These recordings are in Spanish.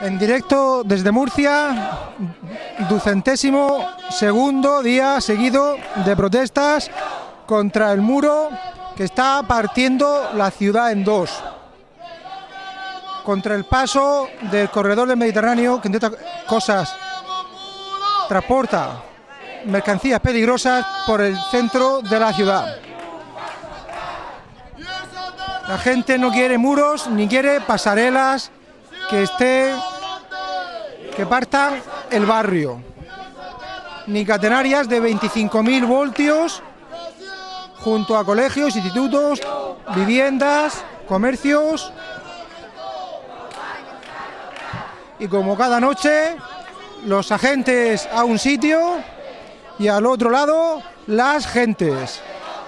En directo desde Murcia, ducentésimo segundo día seguido de protestas contra el muro que está partiendo la ciudad en dos. Contra el paso del corredor del Mediterráneo, que entre otras cosas transporta mercancías peligrosas por el centro de la ciudad. La gente no quiere muros ni quiere pasarelas que esté que partan el barrio. Ni catenarias de 25.000 voltios junto a colegios, institutos, viviendas, comercios. Y como cada noche, los agentes a un sitio y al otro lado las gentes.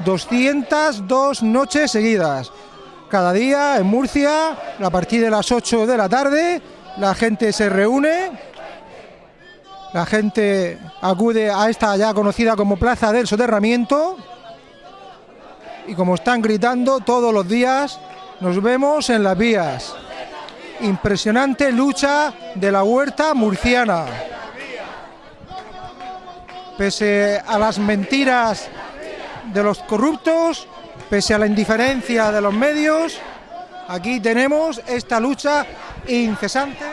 202 noches seguidas. Cada día en Murcia, a partir de las 8 de la tarde, la gente se reúne, la gente acude a esta ya conocida como Plaza del Soterramiento y como están gritando todos los días, nos vemos en las vías. Impresionante lucha de la huerta murciana. Pese a las mentiras de los corruptos, pese a la indiferencia de los medios, aquí tenemos esta lucha incesante,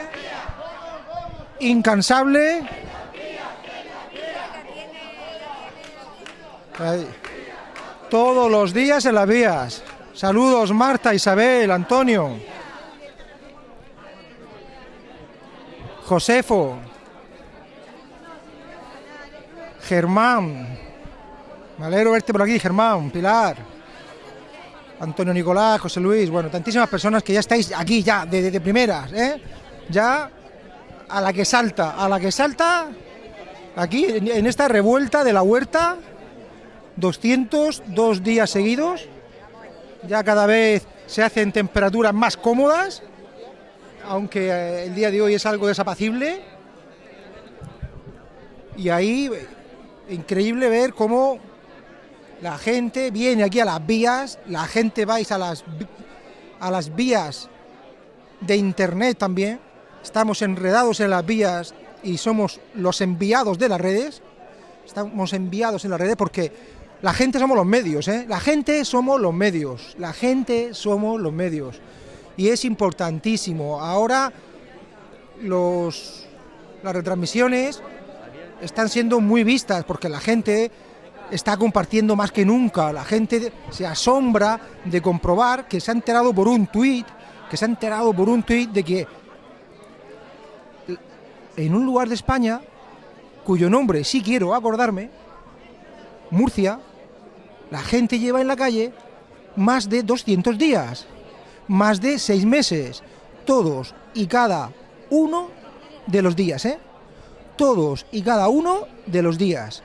incansable. Todos los días en las vías. Saludos Marta, Isabel, Antonio. Josefo. Germán. Me alegro verte por aquí, Germán, Pilar. Antonio Nicolás, José Luis, bueno, tantísimas personas que ya estáis aquí ya, de, primeras, ¿eh? Ya a la que salta, a la que salta, aquí en esta revuelta de la huerta, 202 días seguidos, ya cada vez se hacen temperaturas más cómodas, aunque eh, el día de hoy es algo desapacible, y ahí increíble ver cómo la gente viene aquí a las vías, la gente vais a las, a las vías de internet también, estamos enredados en las vías y somos los enviados de las redes, estamos enviados en las redes porque la gente somos los medios, ¿eh? la gente somos los medios, la gente somos los medios y es importantísimo. Ahora los, las retransmisiones están siendo muy vistas porque la gente está compartiendo más que nunca. La gente se asombra de comprobar que se ha enterado por un tuit, que se ha enterado por un tuit de que en un lugar de España, cuyo nombre sí quiero acordarme, Murcia, la gente lleva en la calle más de 200 días, más de seis meses, todos y cada uno de los días, ¿eh? Todos y cada uno de los días.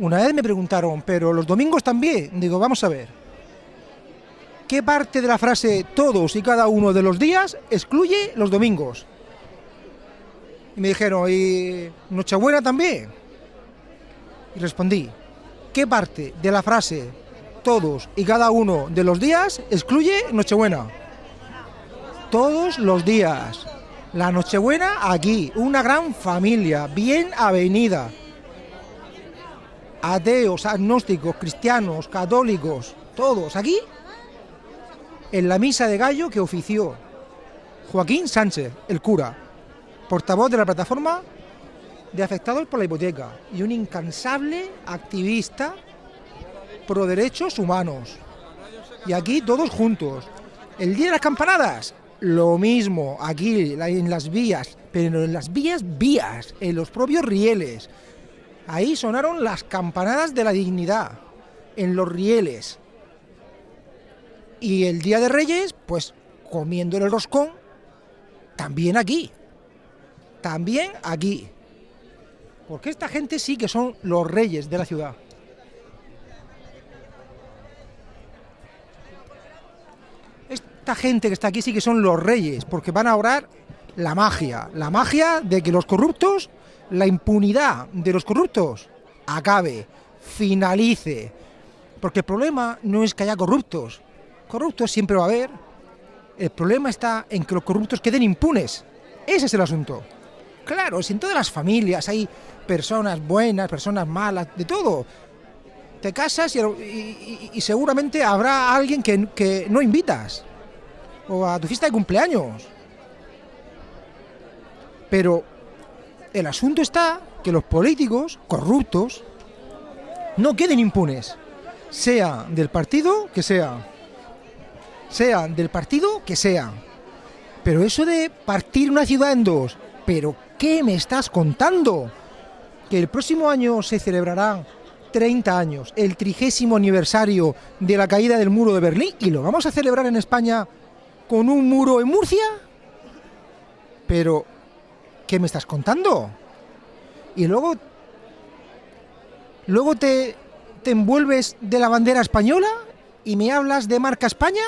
Una vez me preguntaron, ¿pero los domingos también? Digo, vamos a ver. ¿Qué parte de la frase todos y cada uno de los días excluye los domingos? Y me dijeron, ¿y Nochebuena también? Y respondí, ¿qué parte de la frase todos y cada uno de los días excluye Nochebuena? Todos los días. La Nochebuena aquí, una gran familia, bien avenida ateos, agnósticos, cristianos, católicos, todos aquí, en la misa de gallo que ofició Joaquín Sánchez, el cura, portavoz de la plataforma de afectados por la hipoteca y un incansable activista pro derechos humanos. Y aquí todos juntos. El día de las campanadas, lo mismo, aquí en las vías, pero en las vías vías, en los propios rieles. Ahí sonaron las campanadas de la dignidad, en los rieles. Y el Día de Reyes, pues comiendo el roscón, también aquí. También aquí. Porque esta gente sí que son los reyes de la ciudad. Esta gente que está aquí sí que son los reyes, porque van a orar la magia. La magia de que los corruptos la impunidad de los corruptos acabe, finalice. Porque el problema no es que haya corruptos. Corruptos siempre va a haber. El problema está en que los corruptos queden impunes. Ese es el asunto. Claro, si en todas las familias hay personas buenas, personas malas, de todo. Te casas y, seguramente habrá alguien que, que no invitas. O a tu fiesta de cumpleaños. Pero el asunto está que los políticos corruptos no queden impunes, sea del partido que sea, sea del partido que sea. Pero eso de partir una ciudad en dos, ¿pero qué me estás contando? Que el próximo año se celebrarán 30 años, el trigésimo aniversario de la caída del muro de Berlín, y lo vamos a celebrar en España con un muro en Murcia. Pero, ¿qué me estás contando? Y luego, luego te, te envuelves de la bandera española y me hablas de marca España.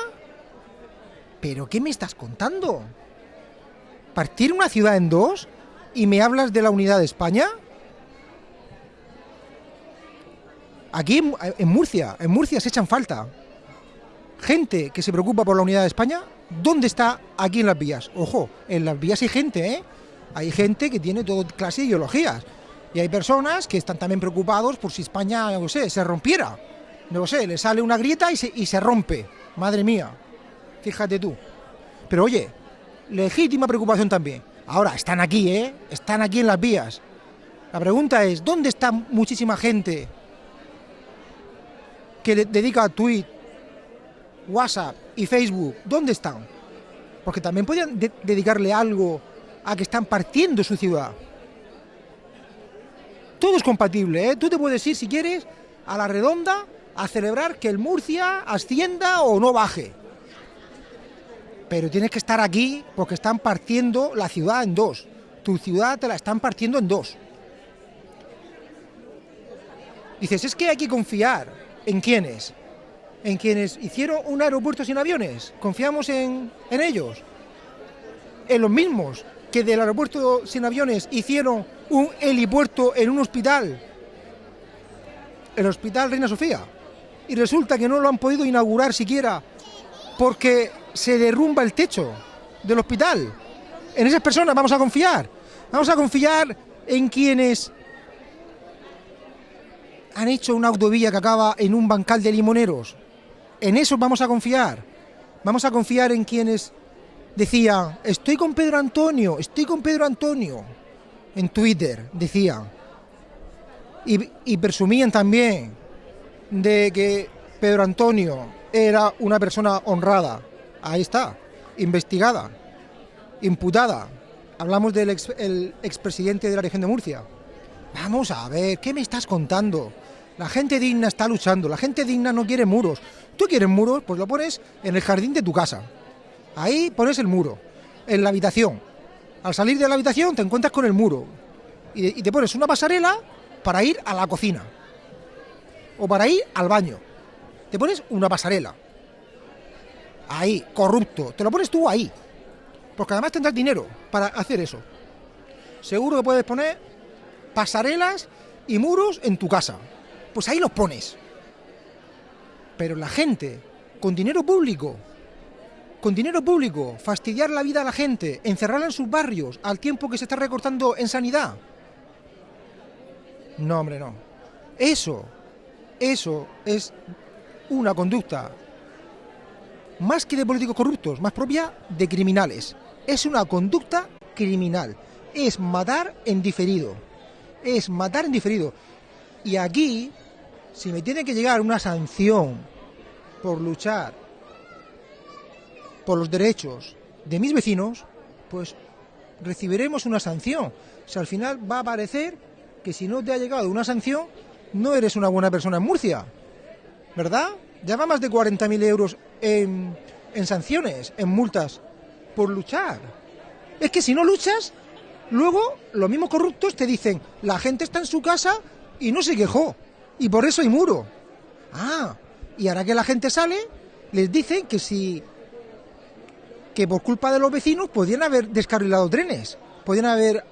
¿Pero qué me estás contando? ¿Partir una ciudad en dos y me hablas de la unidad de España? Aquí en, Murcia, en Murcia se echan falta gente que se preocupa por la unidad de España. ¿Dónde está aquí en las vías? Ojo, en las vías hay gente, ¿eh? Hay gente que tiene toda clase de ideologías. Y hay personas que están también preocupados por si España, no sé, se rompiera. No sé, le sale una grieta y se, y se rompe. Madre mía, fíjate tú. Pero oye, legítima preocupación también. Ahora, están aquí, ¿eh? Están aquí en las vías. La pregunta es, ¿dónde está muchísima gente que dedica a tweet, WhatsApp y Facebook? ¿Dónde están? Porque también podrían dedicarle algo a que están partiendo su ciudad. Todo es compatible, ¿eh? Tú te puedes ir, si quieres, a la redonda a celebrar que el Murcia ascienda o no baje. Pero tienes que estar aquí porque están partiendo la ciudad en dos. Tu ciudad te la están partiendo en dos. Dices, es que hay que confiar. ¿En quiénes? En quienes hicieron un aeropuerto sin aviones. ¿Confiamos en, en ellos? En los mismos que del aeropuerto sin aviones hicieron un helipuerto en un hospital, el Hospital Reina Sofía, y resulta que no lo han podido inaugurar siquiera porque se derrumba el techo del hospital. En esas personas vamos a confiar. Vamos a confiar en quienes han hecho una autovía que acaba en un bancal de limoneros. En eso vamos a confiar. Vamos a confiar en quienes decían, estoy con Pedro Antonio, estoy con Pedro Antonio en Twitter, decían. Y, presumían también de que Pedro Antonio era una persona honrada. Ahí está, investigada, imputada. Hablamos del ex, el expresidente de la región de Murcia. Vamos a ver, ¿qué me estás contando? La gente digna está luchando, la gente digna no quiere muros. ¿Tú quieres muros? Pues lo pones en el jardín de tu casa. Ahí pones el muro, en la habitación. Al salir de la habitación te encuentras con el muro y, te pones una pasarela para ir a la cocina o para ir al baño. Te pones una pasarela. Ahí, corrupto. Te lo pones tú ahí. Porque además tendrás dinero para hacer eso. Seguro que puedes poner pasarelas y muros en tu casa. Pues ahí los pones. Pero la gente, con dinero público, con dinero público, fastidiar la vida a la gente, encerrarla en sus barrios al tiempo que se está recortando en sanidad. No, hombre, no. Eso, eso es una conducta más que de políticos corruptos, más propia de criminales. Es una conducta criminal. Es matar en diferido. Es matar en diferido. Y aquí, si me tiene que llegar una sanción por luchar por los derechos de mis vecinos, pues recibiremos una sanción. O sea, al final va a parecer que si no te ha llegado una sanción, no eres una buena persona en Murcia. ¿Verdad? Ya va más de 40.000 euros en, en sanciones, en multas, por luchar. Es que si no luchas, luego los mismos corruptos te dicen, la gente está en su casa y no se quejó. Y por eso hay muro. Ah, y ahora que la gente sale, les dicen que si que por culpa de los vecinos podían haber descarrilado trenes, podían haber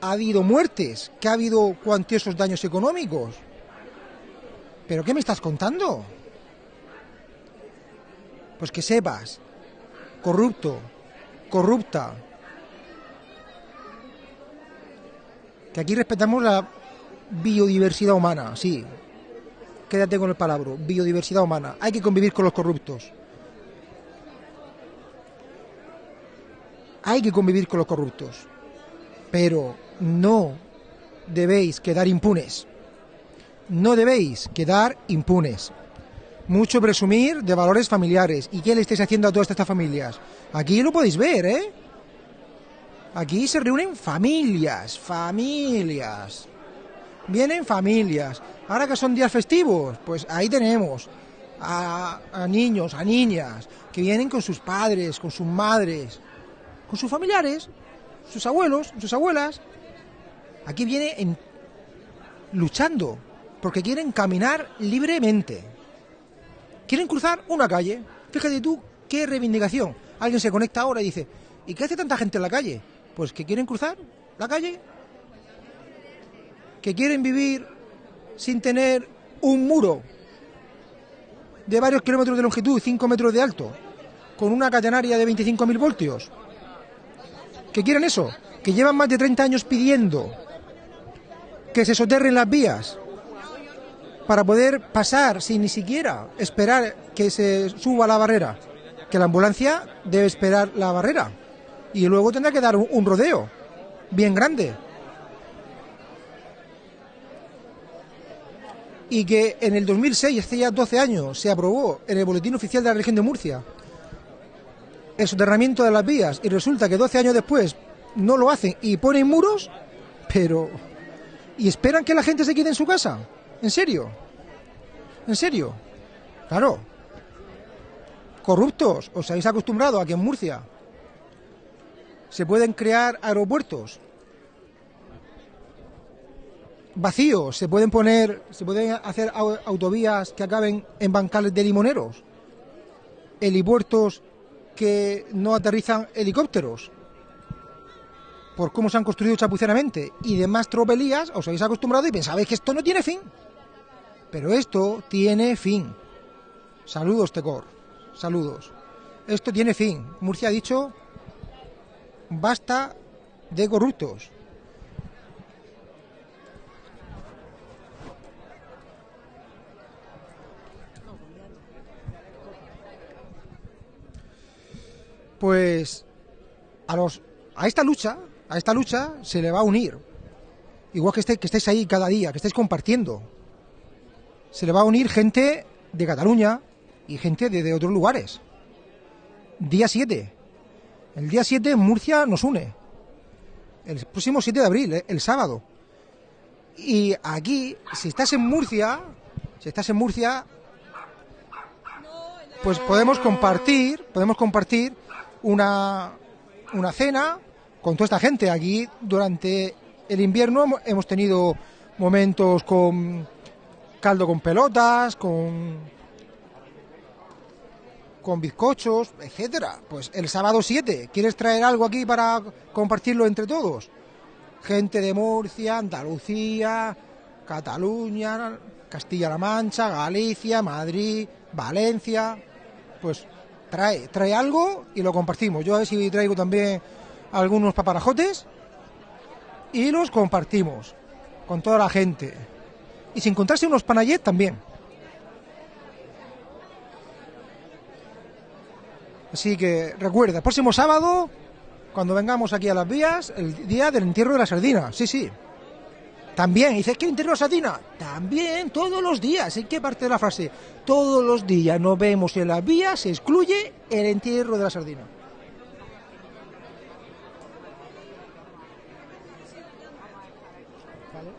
habido muertes, que ha habido cuantiosos daños económicos. ¿Pero qué me estás contando? Pues que sepas, corrupto, corrupta, que aquí respetamos la biodiversidad humana, sí. Quédate con el palabra, biodiversidad humana. Hay que convivir con los corruptos. Hay que convivir con los corruptos. Pero no debéis quedar impunes. No debéis quedar impunes. Mucho presumir de valores familiares. ¿Y qué le estáis haciendo a todas estas familias? Aquí lo podéis ver, ¿eh? Aquí se reúnen familias, familias. Vienen familias. Ahora que son días festivos, pues ahí tenemos a, niños, a niñas, que vienen con sus padres, con sus madres, con sus familiares, sus abuelos, sus abuelas. Aquí viene luchando, porque quieren caminar libremente. Quieren cruzar una calle. Fíjate tú qué reivindicación. Alguien se conecta ahora y dice, ¿y qué hace tanta gente en la calle? Pues que quieren cruzar la calle, que quieren vivir sin tener un muro de varios kilómetros de longitud, 5 metros de alto, con una catenaria de 25.000 voltios. Que quieren eso, que llevan más de 30 años pidiendo que se soterren las vías para poder pasar sin ni siquiera esperar que se suba la barrera, que la ambulancia debe esperar la barrera y luego tendrá que dar un, rodeo bien grande. Y que en el 2006, hace ya 12 años, se aprobó en el Boletín Oficial de la Región de Murcia el soterramiento de las vías y resulta que 12 años después no lo hacen y ponen muros, pero... ¿Y esperan que la gente se quede en su casa? ¿En serio? ¿En serio? Claro. Corruptos, os habéis acostumbrado a que en Murcia se pueden crear aeropuertos vacíos, se pueden poner, se pueden hacer autovías que acaben en bancales de limoneros, helipuertos que no aterrizan helicópteros, por cómo se han construido chapuceramente y demás tropelías, os habéis acostumbrado y pensabais que esto no tiene fin. Pero esto tiene fin. Saludos, Tecor. Saludos. Esto tiene fin. Murcia ha dicho basta de corruptos. Pues a los a esta lucha, a esta lucha se le va a unir. Igual que, que estéis ahí cada día, que estéis compartiendo. Se le va a unir gente de Cataluña y gente de, de otros lugares. Día 7. El día 7 Murcia nos une. El próximo 7 de abril, eh, el sábado. Y aquí, si estás en Murcia, si estás en Murcia, pues podemos compartir, podemos compartir una, una cena con toda esta gente. Aquí durante el invierno hemos tenido momentos con caldo con pelotas, con con bizcochos, etcétera. Pues el sábado 7, ¿quieres traer algo aquí para compartirlo entre todos? Gente de Murcia, Andalucía, Cataluña, Castilla-La Mancha, Galicia, Madrid, Valencia. Pues trae, trae algo y lo compartimos. Yo a ver si traigo también algunos paparajotes y los compartimos con toda la gente. Y si encontrase unos panayet también. Así que recuerda, próximo sábado, cuando vengamos aquí a las vías, el día del entierro de la sardina. Sí, sí. También, dices que la sardina. También, todos los días. ¿En qué parte de la frase? Todos los días nos vemos en las vías, se excluye el entierro de la sardina. ¿Vale?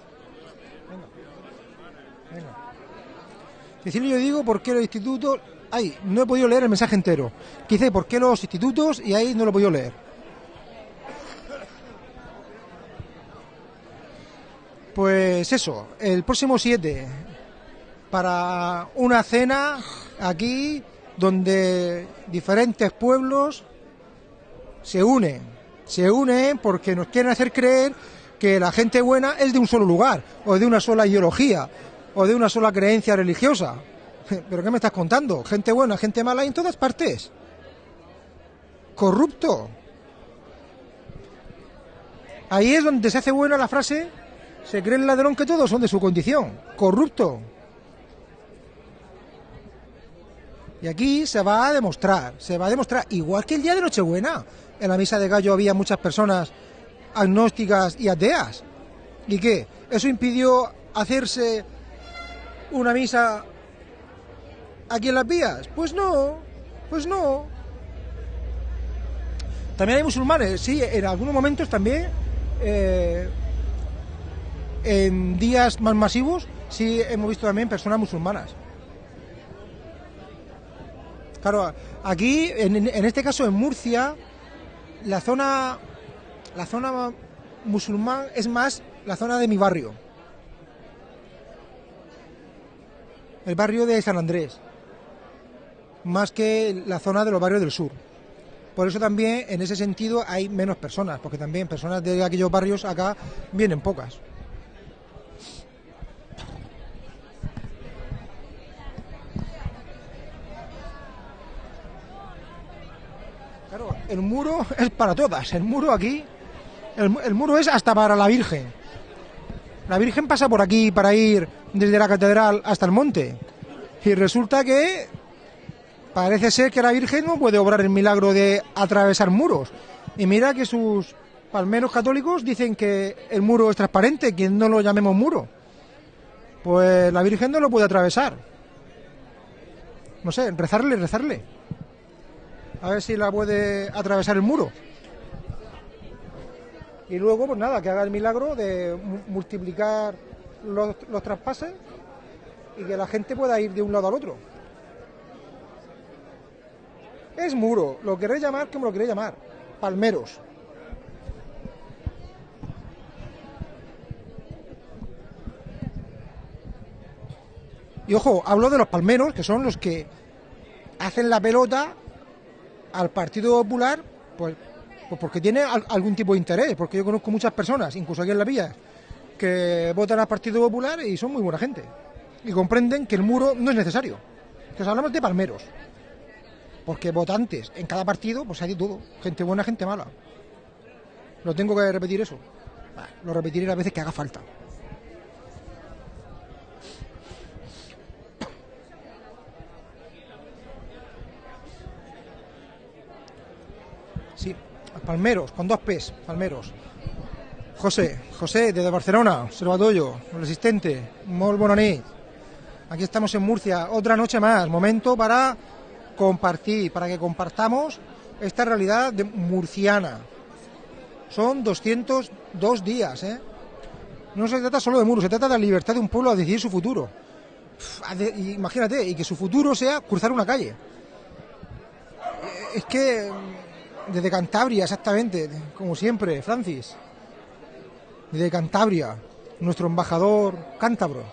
Venga. Venga. yo digo por qué los institutos Ay, no he podido leer el mensaje entero. Quise ¿por qué los institutos? Y ahí no lo he podido leer. Pues eso, el próximo 7, para una cena aquí donde diferentes pueblos se unen, se unen porque nos quieren hacer creer que la gente buena es de un solo lugar, o de una sola ideología, o de una sola creencia religiosa. ¿Pero qué me estás contando? Gente buena, gente mala en todas partes. Corrupto. Ahí es donde se hace buena la frase, se cree el ladrón que todos son de su condición, corrupto. Y aquí se va a demostrar, se va a demostrar, igual que el día de Nochebuena, en la misa de gallo había muchas personas agnósticas y ateas. ¿Y qué? ¿Eso impidió hacerse una misa aquí en las vías? Pues no, pues no. También hay musulmanes, sí, en algunos momentos también, eh, en días más masivos, sí hemos visto también personas musulmanas. Claro, aquí, en, en este caso en Murcia, la zona, la zona musulmán es más la zona de mi barrio. El barrio de San Andrés. Más que la zona de los barrios del sur. Por eso también, en ese sentido, hay menos personas, porque también personas de aquellos barrios acá vienen pocas. Claro, el muro es para todas. El muro aquí, el, muro es hasta para la Virgen. La Virgen pasa por aquí para ir desde la catedral hasta el monte. Y resulta que parece ser que la Virgen no puede obrar el milagro de atravesar muros. Y mira que sus palmeros católicos dicen que el muro es transparente, que no lo llamemos muro. Pues la Virgen no lo puede atravesar. No sé, rezarle, rezarle. A ver si la puede atravesar el muro. Y luego, pues nada, que haga el milagro de mu- multiplicar los, los traspases y que la gente pueda ir de un lado al otro. Es muro, lo queréis llamar como lo queréis llamar. Palmeros. Y ojo, hablo de los palmeros, que son los que hacen la pelota al Partido Popular, pues, pues porque tiene al- algún tipo de interés, porque yo conozco muchas personas, incluso aquí en la villa, que votan al Partido Popular y son muy buena gente. Y comprenden que el muro no es necesario. Que os hablamos de palmeros. Porque votantes en cada partido, pues hay de todo. Gente buena, gente mala. ¿Lo tengo que repetir eso? Lo repetiré las veces que haga falta. Sí, Palmeros, con dos P's, Palmeros. José, José, desde Barcelona, Observatorio, resistente, molt bona nit. Aquí estamos en Murcia, otra noche más, momento para compartir, para que compartamos esta realidad murciana. Son 202 días, ¿eh? No se trata solo de muros, se trata de la libertad de un pueblo a decidir su futuro. Imagínate, y que su futuro sea cruzar una calle. Eh, Es que desde Cantabria, exactamente, como siempre, Francis. Desde Cantabria, nuestro embajador cántabro.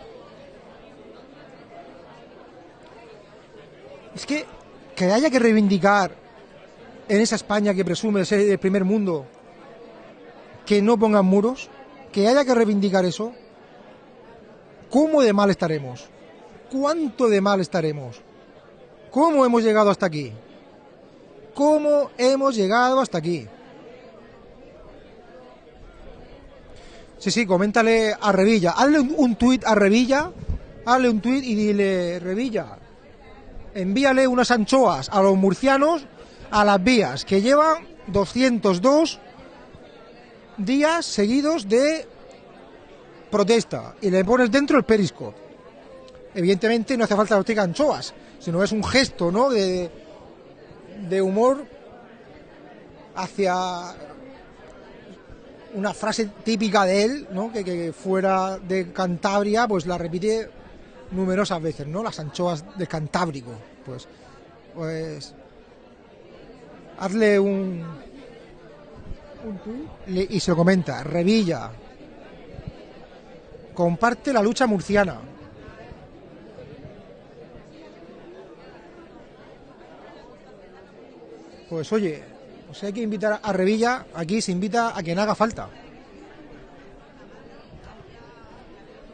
Es que que haya que reivindicar en esa España que presume ser el primer mundo que no pongan muros, que haya que reivindicar eso, ¿cómo de mal estaremos? ¿Cuánto de mal estaremos? ¿Cómo hemos llegado hasta aquí? ¿Cómo hemos llegado hasta aquí? Sí, sí, coméntale a Revilla. Hazle un, tuit a Revilla, hazle un tuit y dile, Revilla, envíale unas anchoas a los murcianos a las vías, que llevan 202 días seguidos de protesta. Y le pones dentro el periscope. Evidentemente no hace falta que diga anchoas, sino es un gesto, ¿no? De, de humor hacia una frase típica de él, ¿no? Que, fuera de Cantabria, pues la repite numerosas veces, ¿no? Las anchoas de Cantábrico, pues, pues, hazle un, y se lo comenta, Revilla, comparte la lucha murciana. Pues oye, sea, hay que invitar a Revilla, aquí se invita a quien haga falta.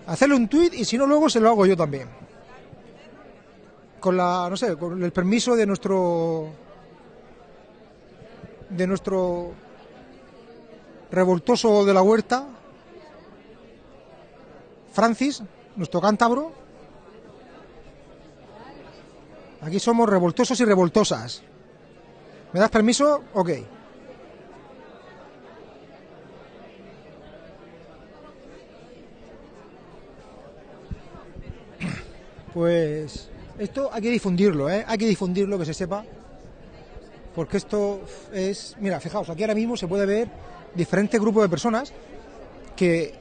Hacerle un tuit y si no luego se lo hago yo también. Con la, no sé, con el permiso de nuestro de nuestro revoltoso de la huerta, Francis, nuestro cántabro. Aquí somos revoltosos y revoltosas. ¿Me das permiso? Ok. Pues esto hay que difundirlo, ¿eh? Hay que difundirlo, que se sepa. Porque esto es... Mira, fijaos, aquí ahora mismo se puede ver diferentes grupos de personas que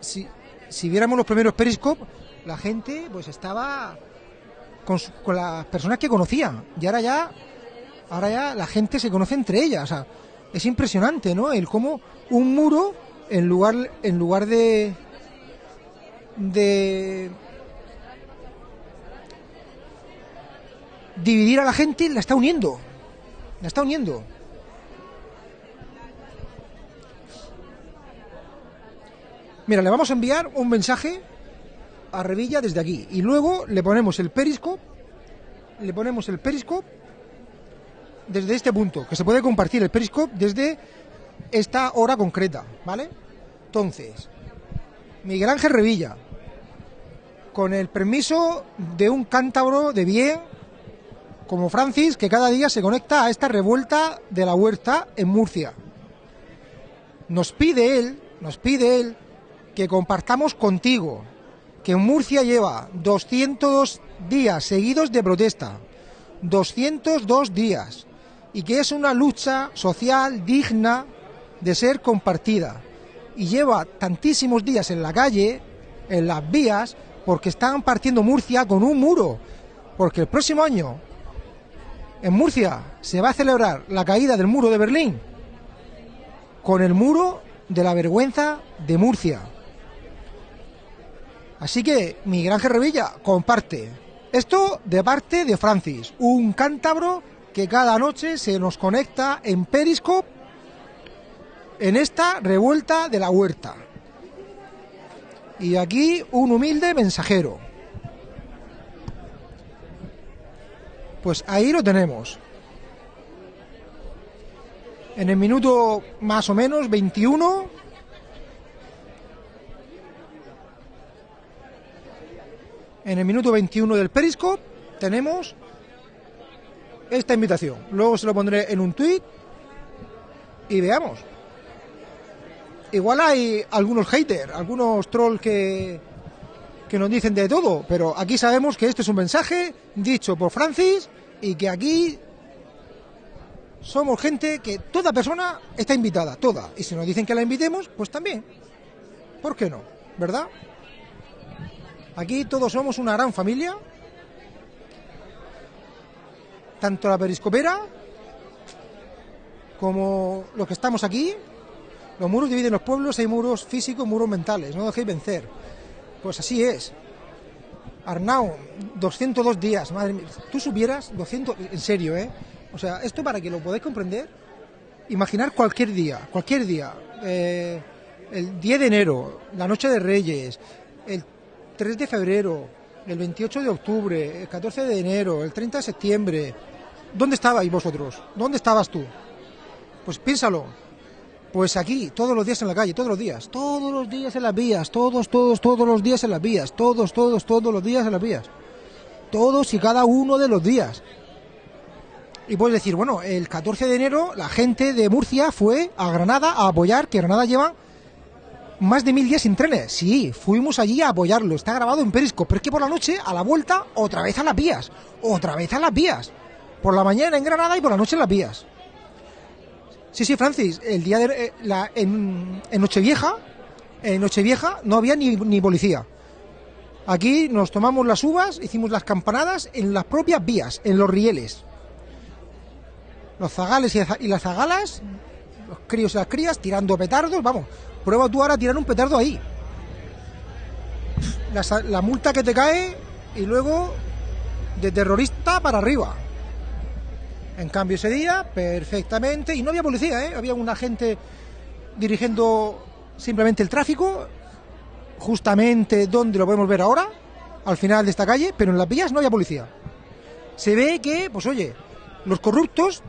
si, si viéramos los primeros Periscope, la gente pues estaba con, con las personas que conocía. Y ahora ya, ahora ya la gente se conoce entre ellas. O sea, es impresionante, ¿no? El cómo un muro, en lugar, en lugar de, de dividir a la gente, la está uniendo. La está uniendo. Mira, le vamos a enviar un mensaje a Revilla desde aquí y luego le ponemos el periscope, le ponemos el periscope desde este punto, que se puede compartir el periscope desde esta hora concreta, ¿vale? Entonces, Miguel Ángel Revilla, con el permiso de un cántabro de bien como Francis, que cada día se conecta a esta revuelta de la huerta en Murcia. Nos pide él, nos pide él que compartamos contigo que Murcia lleva 202 días seguidos de protesta, 202 días, y que es una lucha social digna de ser compartida. Y lleva tantísimos días en la calle, en las vías, porque están partiendo Murcia con un muro. Porque el próximo año, en Murcia, se va a celebrar la caída del muro de Berlín con el muro de la vergüenza de Murcia. Así que, Miguel Ángel Revilla, comparte. Esto de parte de Francis, un cántabro que cada noche se nos conecta en Periscope en esta revuelta de la huerta. Y aquí un humilde mensajero. Pues ahí lo tenemos. En el minuto más o menos 21 en el minuto 21 del Periscope tenemos esta invitación. Luego se lo pondré en un tweet y veamos. Igual hay algunos haters, algunos trolls que, que nos dicen de todo, pero aquí sabemos que este es un mensaje dicho por Francis y que aquí somos gente que toda persona está invitada, toda. Y si nos dicen que la invitemos, pues también. ¿Por qué no? ¿Verdad? Aquí todos somos una gran familia. Tanto la periscopera como los que estamos aquí. Los muros dividen los pueblos, hay muros físicos, muros mentales. No dejéis vencer. Pues así es. Arnau, 202 días, madre mía. Tú supieras, 200, en serio, ¿eh? O sea, esto para que lo podáis comprender, imaginar cualquier día, cualquier día, eh, el 10 de enero, la noche de Reyes, el 3 de febrero, el 28 de octubre, el 14 de enero, el 30 de septiembre. ¿Dónde estabais vosotros? ¿Dónde estabas tú? Pues piénsalo. Pues aquí, todos los días en la calle, todos los días, todos los días en las vías, todos, todos, todos los días en las vías, todos, todos, todos los días en las vías. Todos y cada uno de los días. Y puedes decir, bueno, el 14 de enero la gente de Murcia fue a Granada a apoyar, que Granada lleva más de mil días sin trenes. Sí, fuimos allí a apoyarlo. Está grabado en Periscope. Pero es que por la noche, a la vuelta, otra vez a las vías. Otra vez a las vías. Por la mañana en Granada y por la noche en las vías. Sí, sí, Francis. El día de eh, la, en, Nochevieja, en Nochevieja no había ni, ni policía. Aquí nos tomamos las uvas, hicimos las campanadas en las propias vías, en los rieles. Los zagales y las zagalas, los críos y las crías tirando petardos, vamos, Prueba tú ahora a tirar un petardo ahí. La, multa que te cae y luego de terrorista para arriba. En cambio ese día, perfectamente, y no había policía, ¿eh? había un agente dirigiendo simplemente el tráfico, justamente donde lo podemos ver ahora, al final de esta calle, pero en las vías no había policía. Se ve que, pues oye, los corruptos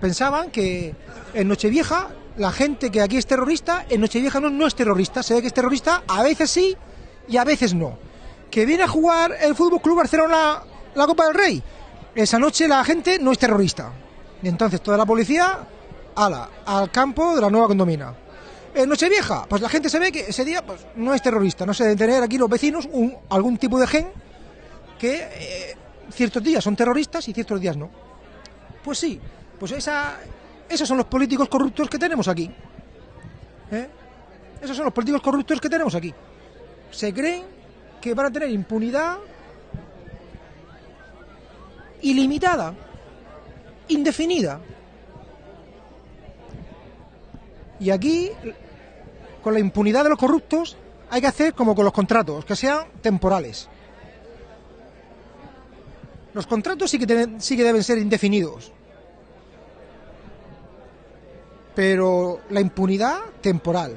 pensaban que en Nochevieja la gente que aquí es terrorista, en Nochevieja no, no es terrorista. Se ve que es terrorista, a veces sí y a veces no. Que viene a jugar el Fútbol Club Barcelona la Copa del Rey. Esa noche la gente no es terrorista. Y entonces toda la policía, ala, al campo de la nueva condomina. En Nochevieja, pues la gente se ve que ese día pues, no es terrorista. No se deben tener aquí los vecinos un, algún tipo de gen que eh, ciertos días son terroristas y ciertos días no. Pues sí, pues esa, esos son los políticos corruptos que tenemos aquí. ¿Eh? Esos son los políticos corruptos que tenemos aquí. Se creen que van a tener impunidad ilimitada, indefinida. Y aquí, con la impunidad de los corruptos, hay que hacer como con los contratos, que sean temporales. Los contratos sí sí que deben ser indefinidos. Pero la impunidad temporal.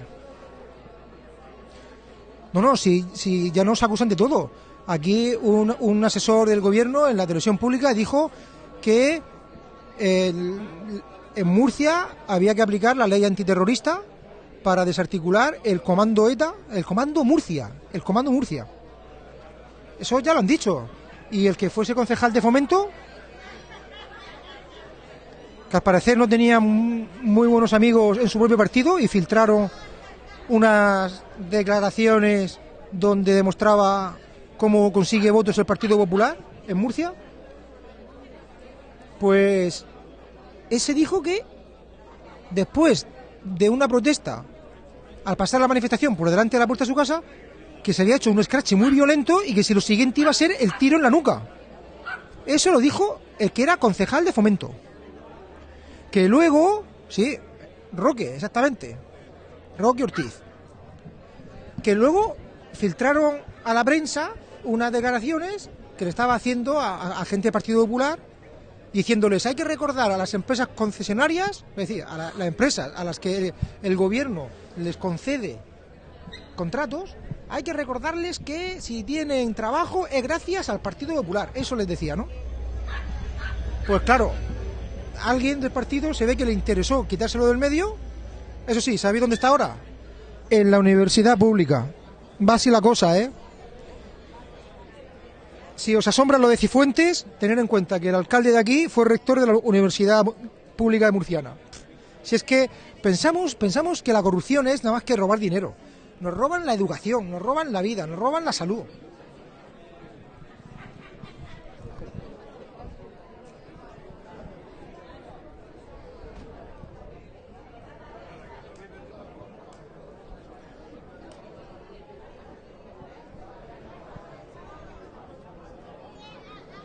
No, no, si, si ya nos acusan de todo. Aquí un, un asesor del gobierno en la televisión pública dijo que en Murcia había que aplicar la ley antiterrorista para desarticular el comando ETA, el comando Murcia, el comando Murcia. Eso ya lo han dicho. Y el que fuese concejal de fomento, al parecer no tenía muy buenos amigos en su propio partido y filtraron unas declaraciones donde demostraba cómo consigue votos el Partido Popular en Murcia, pues ese dijo que después de una protesta, al pasar la manifestación por delante de la puerta de su casa, que se había hecho un scratch muy violento y que si lo siguiente iba a ser el tiro en la nuca. Eso lo dijo el que era concejal de fomento. Que luego, sí, Roque, exactamente, Roque Ortiz, que luego filtraron a la prensa unas declaraciones que le estaba haciendo a, gente del Partido Popular diciéndoles hay que recordar a las empresas concesionarias, es decir, a las empresas a las que el gobierno les concede contratos, hay que recordarles que si tienen trabajo es gracias al Partido Popular. Eso les decía, ¿no? Pues claro, alguien del partido se ve que le interesó quitárselo del medio. Eso sí, ¿sabéis dónde está ahora? En la universidad pública. Va así la cosa, ¿eh? Si os asombra lo de Cifuentes, tener en cuenta que el alcalde de aquí fue rector de la Universidad Pública de Murciana. Si es que pensamos, pensamos que la corrupción es nada más que robar dinero. Nos roban la educación, nos roban la vida, nos roban la salud.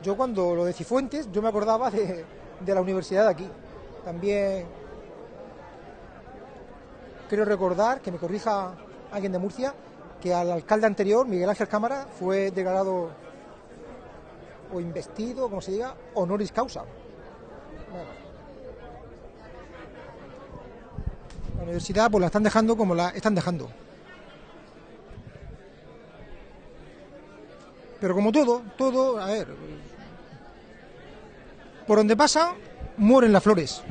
Yo cuando lo de Cifuentes, yo me acordaba de, de la universidad de aquí. También quiero recordar, que me corrija alguien de Murcia, que al alcalde anterior, Miguel Ángel Cámara, fue declarado o investido, como se diga, honoris causa. La universidad pues la están dejando como la están dejando. Pero como todo, todo, a ver, por donde pasa, mueren las flores.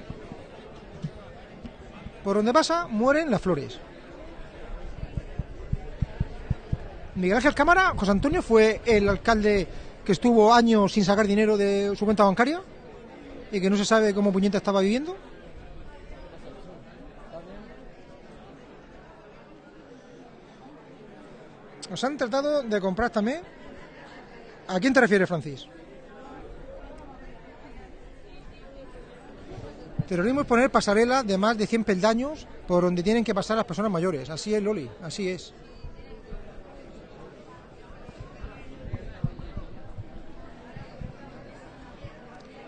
Por donde pasa, mueren las flores. Miguel Ángel Cámara, José Antonio, fue el alcalde que estuvo años sin sacar dinero de su cuenta bancaria y que no se sabe cómo Puñeta estaba viviendo. Nos han tratado de comprar también. ¿A quién te refieres, Francis? Terrorismo es poner pasarela de más de 100 peldaños por donde tienen que pasar las personas mayores. Así es, Loli, así es.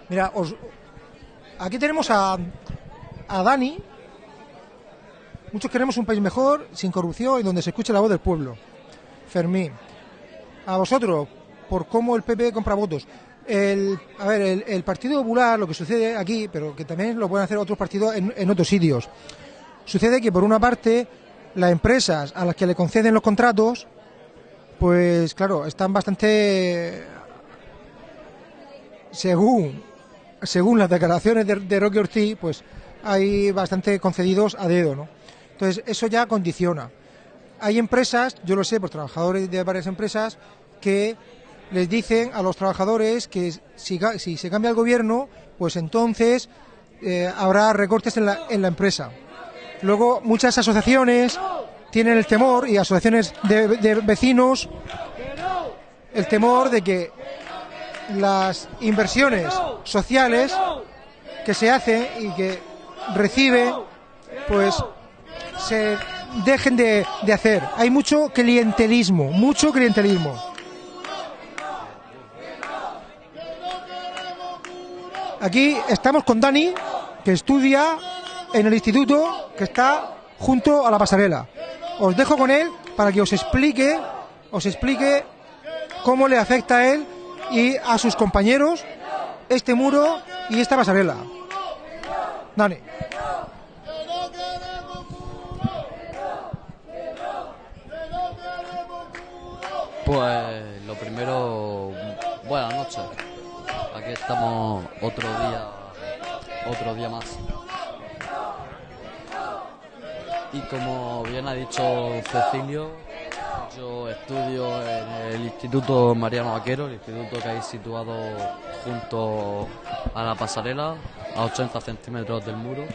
Mira, os, aquí tenemos a, a Dani. Muchos queremos un país mejor, sin corrupción y donde se escuche la voz del pueblo. Fermín. A vosotros, por cómo el PP compra votos. El, a ver, el, Partido Popular, lo que sucede aquí, pero que también lo pueden hacer otros partidos en, en, otros sitios, sucede que por una parte las empresas a las que le conceden los contratos, pues claro, están bastante, según, según las declaraciones de, de Roque Ortiz, pues hay bastante concedidos a dedo, ¿no? Entonces, eso ya condiciona. Hay empresas, yo lo sé por trabajadores de varias empresas, que les dicen a los trabajadores que si, se cambia el gobierno, pues entonces eh, habrá recortes en la, empresa. Luego, muchas asociaciones tienen el temor, y asociaciones de, vecinos, el temor de que las inversiones sociales que se hacen y que recibe, pues se dejen de, de hacer. Hay mucho clientelismo, mucho clientelismo. Aquí estamos con Dani, que estudia en el instituto que está junto a la pasarela. Os dejo con él para que os explique, os explique cómo le afecta a él y a sus compañeros este muro y esta pasarela. Dani. Pues lo primero, buenas noches. Aquí estamos otro día, otro día más. Y como bien ha dicho Cecilio, yo estudio en el Instituto Mariano Vaquero, el instituto que hay situado junto a la pasarela, a 80 centímetros del muro.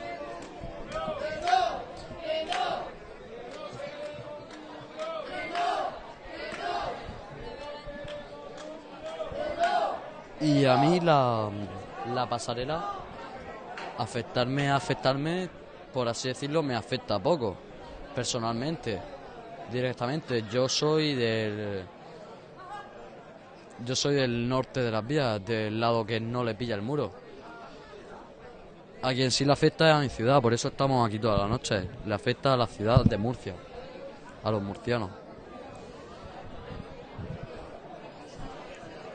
Y a mí la, la pasarela, afectarme, afectarme, por así decirlo, me afecta poco, personalmente, directamente. Yo soy del... Yo soy del norte de las vías, del lado que no le pilla el muro. A quien sí le afecta es a mi ciudad, por eso estamos aquí toda la noche. Le afecta a la ciudad de Murcia, a los murcianos.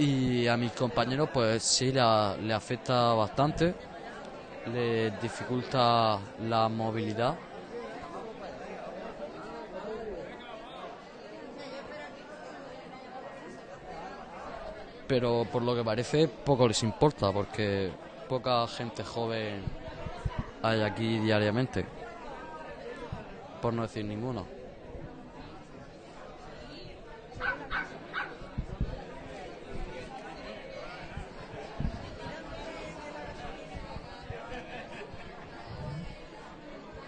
Y a mis compañeros, pues sí, la- le afecta bastante, le dificulta la movilidad. Pero por lo que parece, poco les importa, porque poca gente joven hay aquí diariamente. Por no decir ninguno.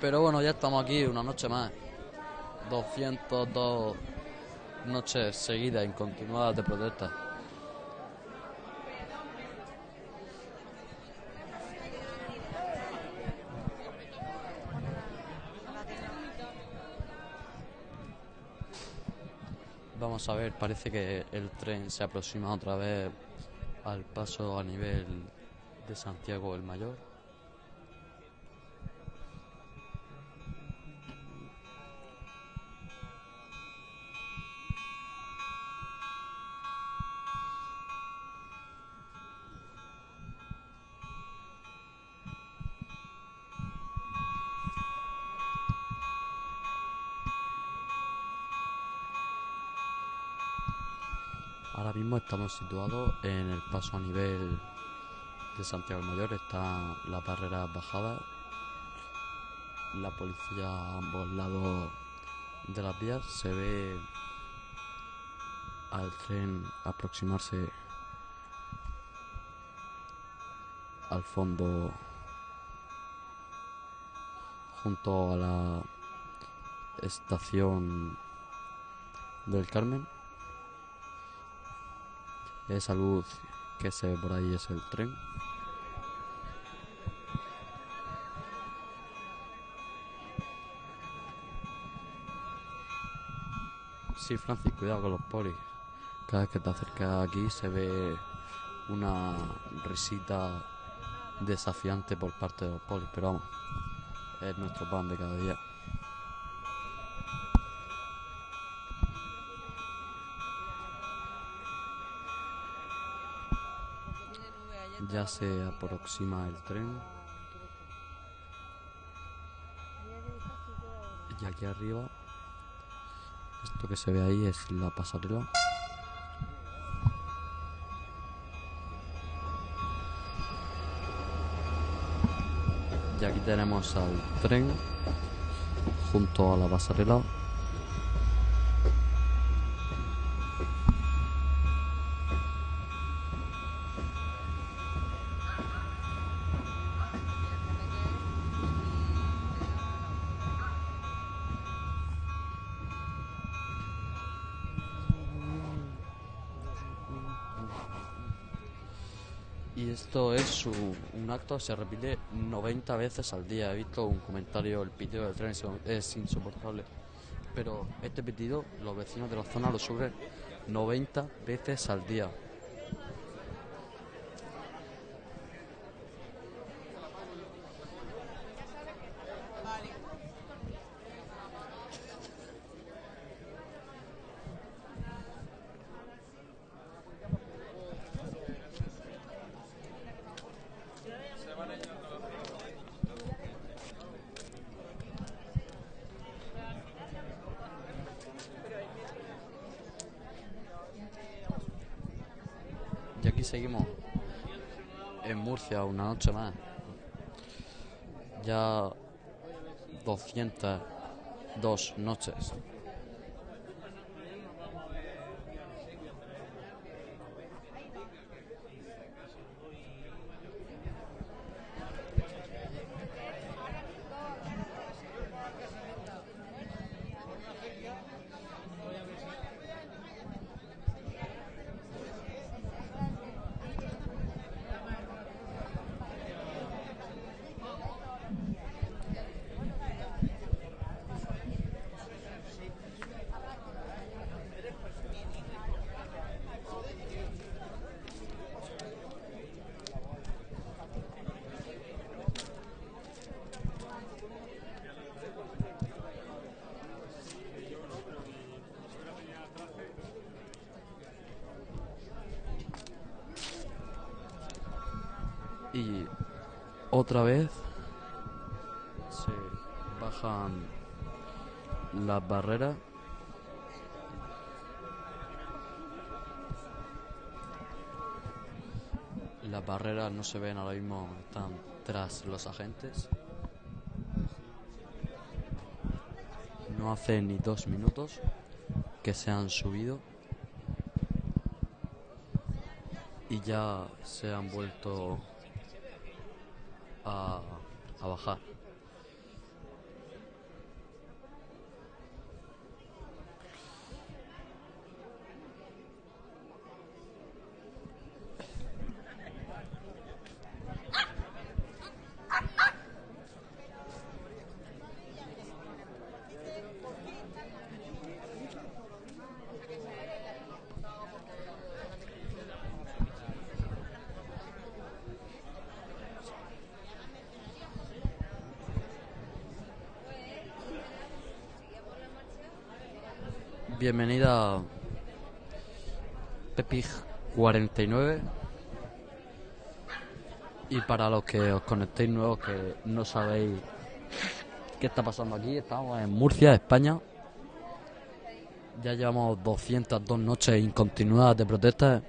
Pero bueno, ya estamos aquí una noche más. 202 noches seguidas, incontinuadas de protesta. Vamos a ver, parece que el tren se aproxima otra vez al paso a nivel de Santiago el Mayor. Estamos situados en el paso a nivel de Santiago Mayor. Está la barrera bajada. La policía a ambos lados de las vías. Se ve al tren aproximarse al fondo junto a la estación del Carmen. Esa luz que se ve por ahí es el tren. Sí, Francis, cuidado con los polis. Cada vez que te acercas aquí se ve una risita desafiante por parte de los polis, pero vamos, es nuestro pan de cada día. Ya se aproxima el tren. Y aquí arriba, esto que se ve ahí es la pasarela. Y aquí tenemos al tren junto a la pasarela. Su- un acto se repite 90 veces al día. He visto un comentario, el pitido del tren es- insoportable. Pero este pitido, los vecinos de la zona lo sufren 90 veces al día. Y aquí seguimos en Murcia una noche más. Ya 202 noches. Y otra vez se bajan las barreras. Las barreras se ven ahora mismo, están tras los agentes. No hace ni dos minutos que se han subido y ya se han vuelto a, a bajar. Bienvenida Pepig 49 y para los que os conectéis nuevos que no sabéis qué está pasando aquí, estamos en Murcia, España. Ya llevamos 202 noches incontinuadas de protestas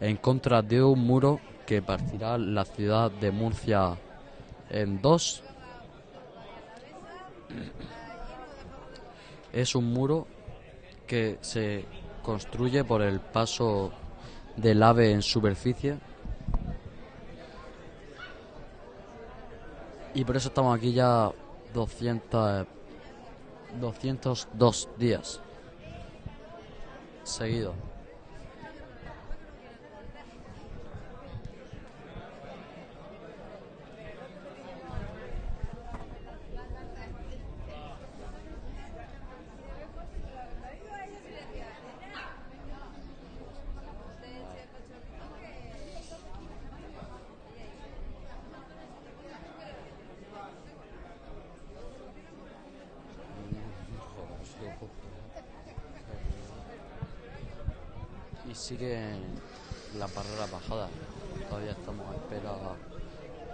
en contra de un muro que partirá la ciudad de Murcia en dos. Es un muro que se construye por el paso del ave en superficie. Y por eso estamos aquí ya 200, 202 días seguidos. Y siguen las barreras bajadas. Todavía estamos a espera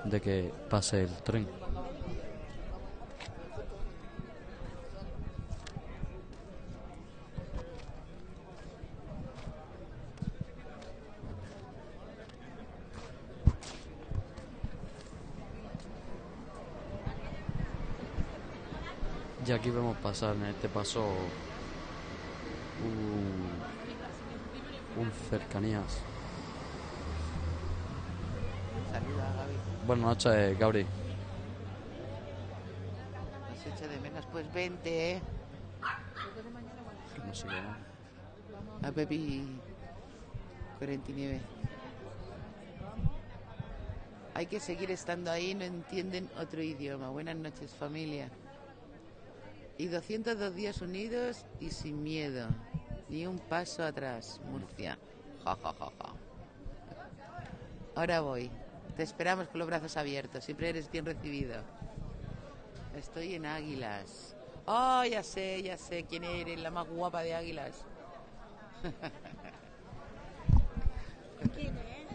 de que pase el tren. Y aquí vemos pasar en este paso un, un cercanías. Buenas noches, Gabri. Nos echa de menos. Pues vente, ¿eh? No sé qué. A Pepi 49. Hay que seguir estando ahí, no entienden otro idioma. Buenas noches, familia. Y 202 días unidos y sin miedo. Ni un paso atrás, Murcia. Ja, ja, ja, ja. Ahora voy. Te esperamos con los brazos abiertos. Siempre eres bien recibido. Estoy en Águilas. Oh, ya sé, ya sé quién eres, la más guapa de Águilas. ¿Quién es?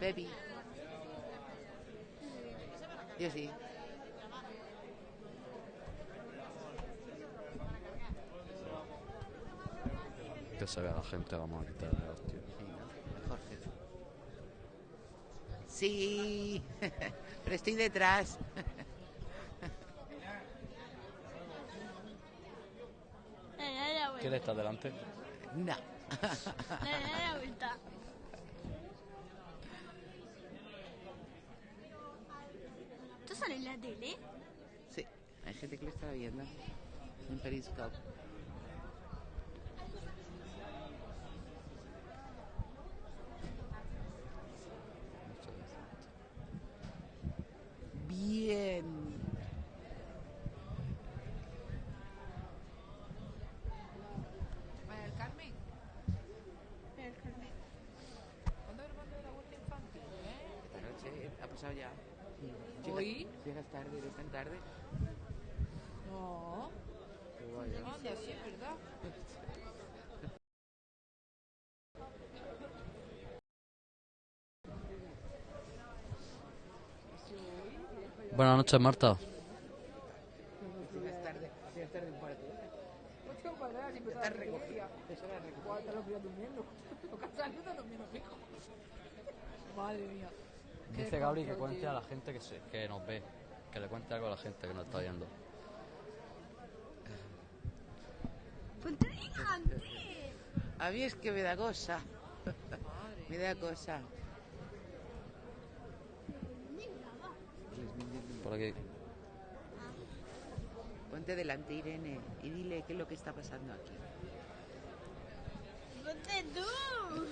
Pepi. Yo sí. Que se vea la gente, vamos a quitarle hostia. Mejor que tú. Sí, pero estoy detrás. ¿Quién está delante? No. Le da la vuelta. ¿Esto sale en la tele? Sí, hay gente que lo está viendo en Periscope. Bien. Madre mía. Qué Dice Gabri que cuente tío. a la gente que, se, que nos ve. Que le cuente algo a la gente que nos está viendo. A mí es que me da cosa. me da cosa. Por aquí. Ponte delante, Irene, y dile qué es lo que está pasando aquí. Ponte tú.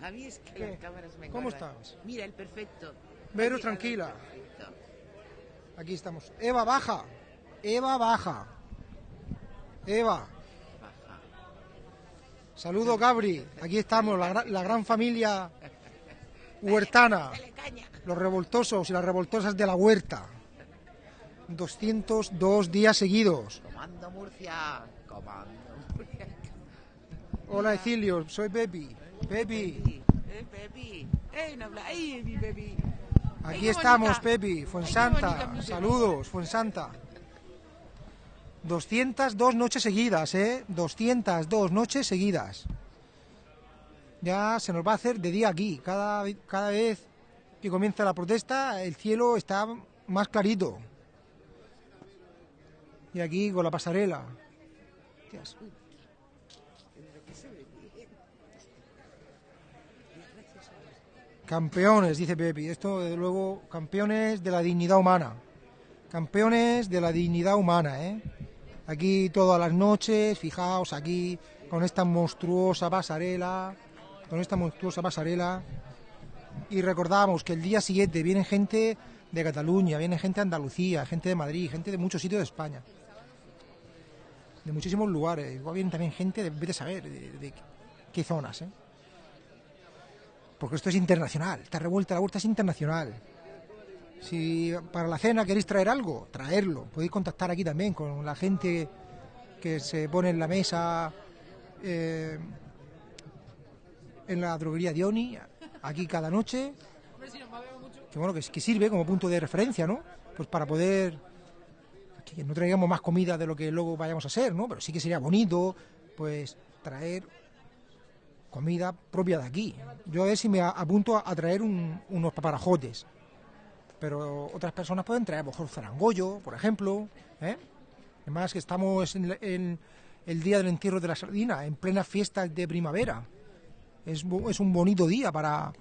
A mí es que ¿Qué? las cámaras me ¿Cómo engordan. estás? Mira, el perfecto. Vero, tranquila. perfecto. Aquí estamos. Eva, baja. Eva, baja. Eva. Baja. Saludo, Gabri. Aquí estamos, la, la gran familia huertana. Dale caña. Los revoltosos y las revoltosas de la huerta. 202 días seguidos. Comando Murcia. Comando Murcia. Hola, Ecilio. Soy Pepi. Pepi. Pepi. Eh. Eh, no habla. ¡Ay, mi Aquí estamos. Pepi. Fuensanta. Saludos, Fuensanta. 202 noches seguidas, ¿eh? 202 noches seguidas. Ya se nos va a hacer de día aquí. Cada, cada vez que comienza la protesta, el cielo está más clarito. Y aquí con la pasarela. Campeones, dice Pepi. Esto, desde luego, campeones de la dignidad humana. Campeones de la dignidad humana, ¿eh? Aquí todas las noches, fijaos aquí, con esta monstruosa pasarela, con esta monstruosa pasarela. Y recordamos que el día siguiente viene gente de Cataluña, viene gente de Andalucía, gente de Madrid, gente de muchos sitios de España. De muchísimos lugares. Igual viene también gente de, vete a saber, de, qué zonas, ¿eh? Porque esto es internacional, esta revuelta, la vuelta es internacional. Si para la cena queréis traer algo, traerlo. Podéis contactar aquí también con la gente que se pone en la mesa eh, en la droguería Dioni, aquí cada noche. Que bueno, que, sirve como punto de referencia, ¿no? Pues para poder que no traigamos más comida de lo que luego vayamos a hacer, ¿no? Pero sí que sería bonito, pues traer comida propia de aquí. Yo a ver si me apunto a, traer un- unos paparajotes. Pero otras personas pueden traer, a lo mejor zarangollo, por ejemplo, ¿eh? Además que estamos en el día del entierro de la sardina, en plena fiesta de primavera. Es, es un bonito día para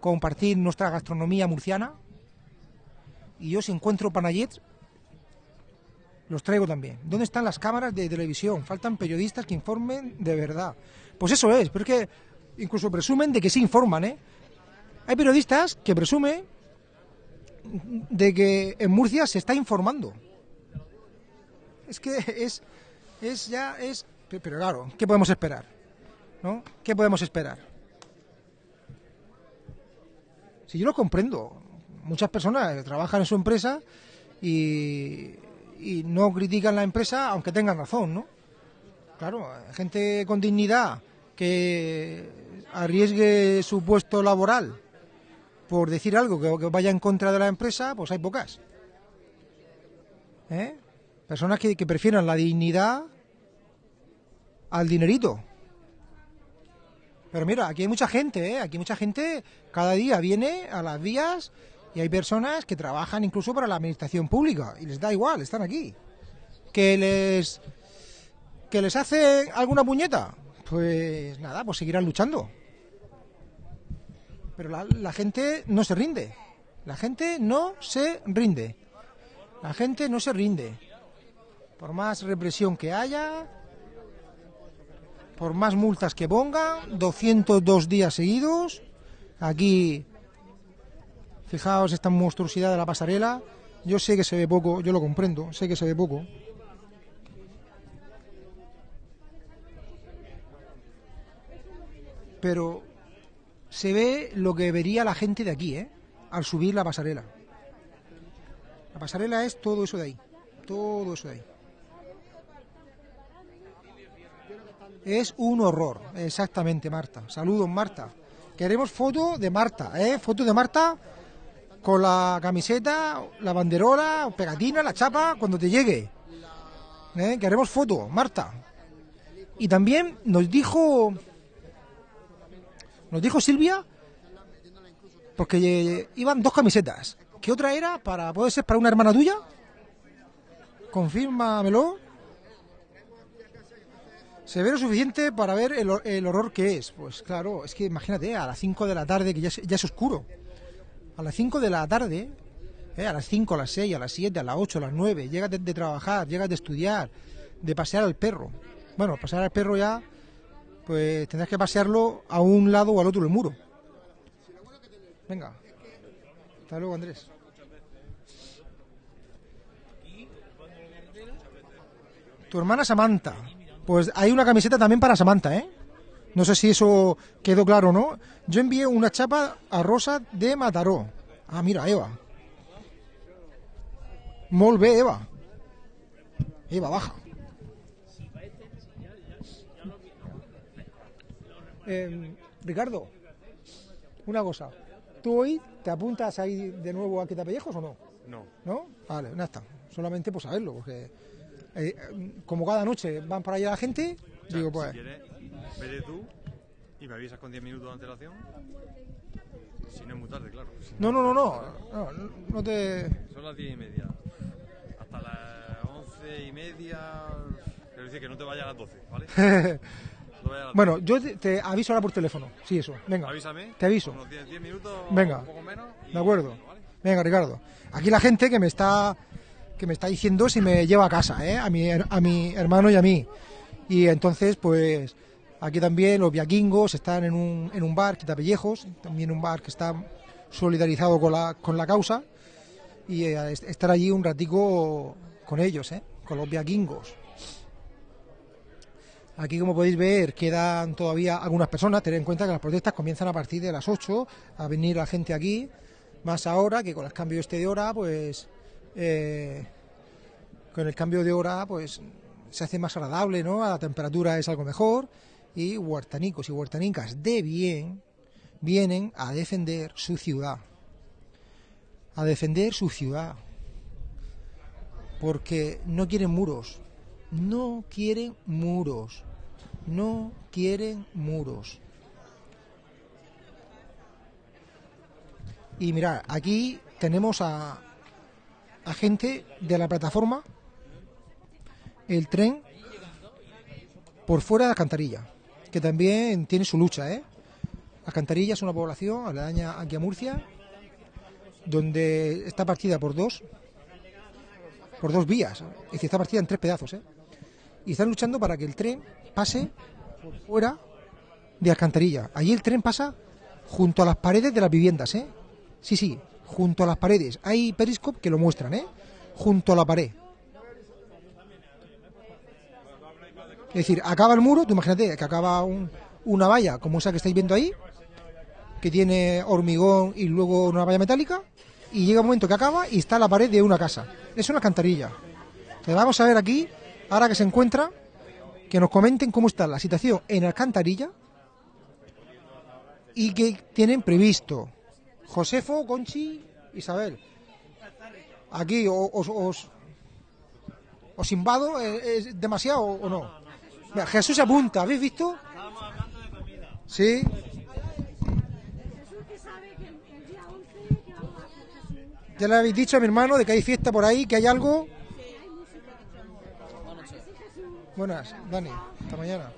compartir nuestra gastronomía murciana. Y yo si encuentro panayets, los traigo también. ¿Dónde están las cámaras de televisión? Faltan periodistas que informen de verdad. Pues eso es, pero es que incluso presumen de que sí informan, ¿eh? Hay periodistas que presumen de que en Murcia se está informando. Es que es, es ya, es... pe- Pero claro, ¿qué podemos esperar? ¿No? ¿Qué podemos esperar? Si yo lo comprendo, muchas personas trabajan en su empresa y, no critican la empresa aunque tengan razón, ¿no? Claro, gente con dignidad que arriesgue su puesto laboral por decir algo que, vaya en contra de la empresa, pues hay pocas. ¿Eh? Personas que prefieran la dignidad al dinerito. Pero mira, aquí hay mucha gente, ¿eh? Aquí mucha gente cada día viene a las vías y hay personas que trabajan incluso para la administración pública y les da igual, están aquí. Que les que les hace alguna puñeta, pues nada, pues seguirán luchando. Pero la, la gente no se rinde. La gente no se rinde. La gente no se rinde. Por más represión que haya, por más multas que pongan, 202 días seguidos. Aquí, fijaos esta monstruosidad de la pasarela. Yo sé que se ve poco, yo lo comprendo, sé que se ve poco. Pero se ve lo que vería la gente de aquí, ¿eh? Al subir la pasarela. La pasarela es todo eso de ahí. Todo eso de ahí. Es un horror, exactamente, Marta. Saludos, Marta. Queremos foto de Marta, ¿eh? Foto de Marta con la camiseta, la banderola, pegatina, la chapa, cuando te llegue. ¿Eh? Queremos foto, Marta. Y también nos dijo, nos dijo Silvia, porque eh, iban dos camisetas. ¿Qué otra era? Para, ¿Puede ser para una hermana tuya? Confírmamelo. Se ve lo suficiente para ver el, el horror que es. Pues claro, es que imagínate, a las 5 de la tarde, que ya es, ya es oscuro. A las 5 de la tarde, eh, a las 5, a las 6, a las 7, a las 8, a las 9, llegas de, de trabajar, llegas de estudiar, de pasear al perro. Bueno, pasear al perro ya, pues tendrás que pasearlo a un lado o al otro del muro. Venga. Hasta luego, Andrés. Tu hermana Samantha. Pues hay una camiseta también para Samantha, ¿eh? No sé si eso quedó claro o no. Yo envié una chapa a Rosa de Mataró. Ah, mira, Eva. Molt bé, Eva. Eva, baja. Eh, Ricardo, una cosa. ¿Tú hoy te apuntas ahí de nuevo a Quitapellejos o no? No. ¿No? Vale, ya está. Solamente por saberlo, porque eh, como cada noche van para allá la gente, O sea, digo, pues... Si quieres, vete tú y me avisas con 10 minutos de antelación. Si no es muy tarde, claro. Si No, no, no, no, no, no te... Son las 10 y media. Hasta las 11 y media. Quiero decir que no te vayas a las 12, ¿vale? No te vayas a las Bueno, yo te, te aviso ahora por teléfono. Sí, eso. 12. Venga. Avísame. Te aviso. Unos 10, 10 minutos. Venga. Un poco menos. De acuerdo. Venga, Ricardo. Aquí la gente que me está que me está diciendo si me lleva a casa, ¿eh? A mi, a mi hermano y a mí. Y entonces, pues, aquí también los viaquingos están en un, en un bar, Quitapellejos, también un bar que está solidarizado con la, con la causa. Y eh, est- estar allí un ratico con ellos, ¿eh? Con los viaquingos. Aquí, como podéis ver, quedan todavía algunas personas. Tened en cuenta que las protestas comienzan a partir de las 8 a venir la gente aquí. Más ahora que con el cambio este de hora, pues. Eh, con el cambio de hora, pues se hace más agradable, ¿no? A la temperatura es algo mejor. Y huertanicos y huertanicas de bien vienen a defender su ciudad. A defender su ciudad. Porque no quieren muros. No quieren muros. No quieren muros. Y mirad, aquí tenemos a, a gente de la plataforma el tren por fuera de Alcantarilla, que también tiene su lucha, ¿eh? Alcantarilla es una población aledaña aquí a Murcia, donde está partida por dos, por dos vías, es decir, está partida en tres pedazos, ¿eh? Y están luchando para que el tren pase por fuera de Alcantarilla. Allí el tren pasa junto a las paredes de las viviendas, ¿eh? Sí, sí, junto a las paredes. Hay periscope que lo muestran, ¿eh? Junto a la pared. Es decir, acaba el muro, tú imagínate que acaba un- una valla como esa que estáis viendo ahí, que tiene hormigón y luego una valla metálica, y llega un momento que acaba y está la pared de una casa. Es una alcantarilla. Entonces vamos a ver aquí, ahora que se encuentra, que nos comenten cómo está la situación en Alcantarilla y qué tienen previsto. Josefo, Conchi, Isabel. Aquí os, os, os invado, ¿eh, ¿es demasiado o no? Jesús apunta, ¿habéis visto? Sí. Ya le habéis dicho a mi hermano de que hay fiesta por ahí, que hay algo. Buenas, Dani. Hasta mañana.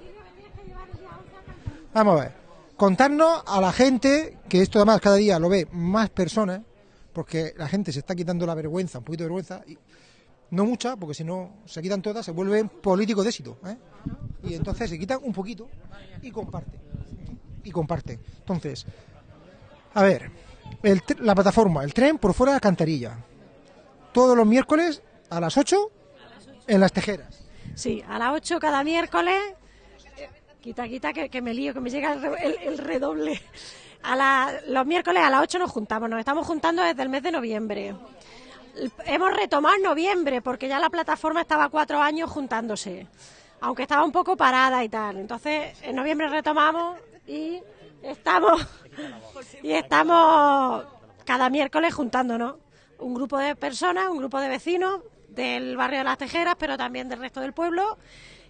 Vamos a ver. Contarnos a la gente, que esto además cada día lo ve más personas, porque la gente se está quitando la vergüenza, un poquito de vergüenza, y no mucha, porque si no se quitan todas, se vuelven políticos de éxito. ¿eh? Y entonces se quitan un poquito y comparten. Y comparten. Entonces, a ver, el la plataforma, el tren por fuera de la cantarilla. Todos los miércoles a las 8 en las tejeras. Sí, a las 8 cada miércoles. Quita, quita, que, me lío, que me llega el, el- el redoble. A la- los miércoles a las 8 nos juntamos, nos estamos juntando desde el mes de noviembre. Hemos retomado en noviembre, porque ya la plataforma estaba cuatro años juntándose, aunque estaba un poco parada y tal. Entonces, en noviembre retomamos y estamos, y estamos cada miércoles juntándonos. Un grupo de personas, un grupo de vecinos del barrio de las Tejeras, pero también del resto del pueblo.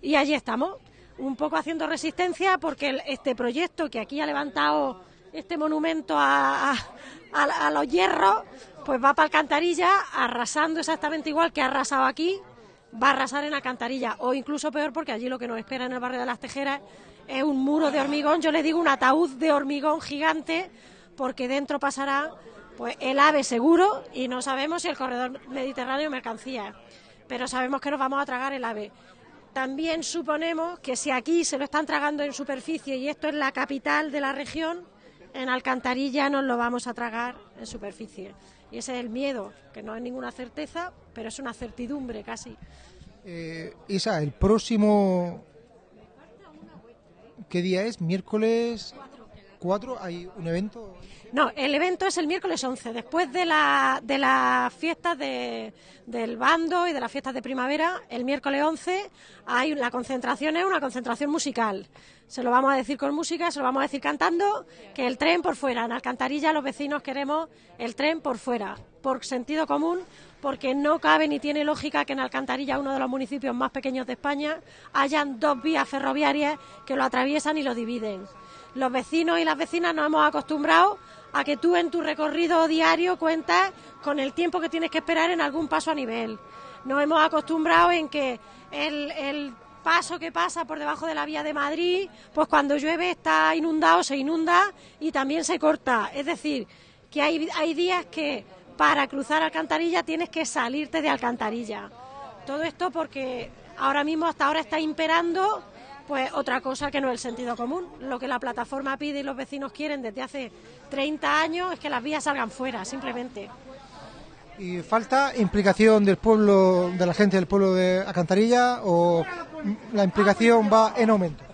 Y allí estamos, un poco haciendo resistencia porque este proyecto que aquí ha levantado este monumento a, los hierros, pues va para Alcantarilla arrasando exactamente igual que ha arrasado aquí, va a arrasar en Alcantarilla, o incluso peor porque allí lo que nos espera en el barrio de las Tejeras es un muro de hormigón, yo le digo un ataúd de hormigón gigante, porque dentro pasará pues el ave seguro y no sabemos si el corredor mediterráneo mercancías, pero sabemos que nos vamos a tragar el ave. También suponemos que si aquí se lo están tragando en superficie y esto es la capital de la región, en Alcantarilla nos lo vamos a tragar en superficie. Y ese es el miedo, que no es ninguna certeza, pero es una certidumbre casi. Eh, Isa, el próximo. ¿Qué día es? Miércoles 4. Hay un evento. No, el evento es el miércoles 11, después de, la, de las fiestas de- del bando y de las fiestas de primavera. El miércoles 11 hay la concentración, es una concentración musical. Se lo vamos a decir con música, se lo vamos a decir cantando, que el tren por fuera. En Alcantarilla los vecinos queremos el tren por fuera, por sentido común, porque no cabe ni tiene lógica que en Alcantarilla, uno de los municipios más pequeños de España, hayan dos vías ferroviarias que lo atraviesan y lo dividen. Los vecinos y las vecinas nos hemos acostumbrado a que tú en tu recorrido diario cuentas con el tiempo que tienes que esperar en algún paso a nivel. Nos hemos acostumbrado en que el, paso que pasa por debajo de la vía de Madrid, pues cuando llueve está inundado, se inunda y también se corta. Es decir, que hay, hay días que para cruzar Alcantarilla tienes que salirte de Alcantarilla. Todo esto porque ahora mismo, hasta ahora, está imperando pues otra cosa que no es el sentido común. Lo que la plataforma pide y los vecinos quieren desde hace 30 años es que las vías salgan fuera, simplemente. ¿Y falta implicación del pueblo, de la gente del pueblo de Acantarilla o la implicación va en aumento?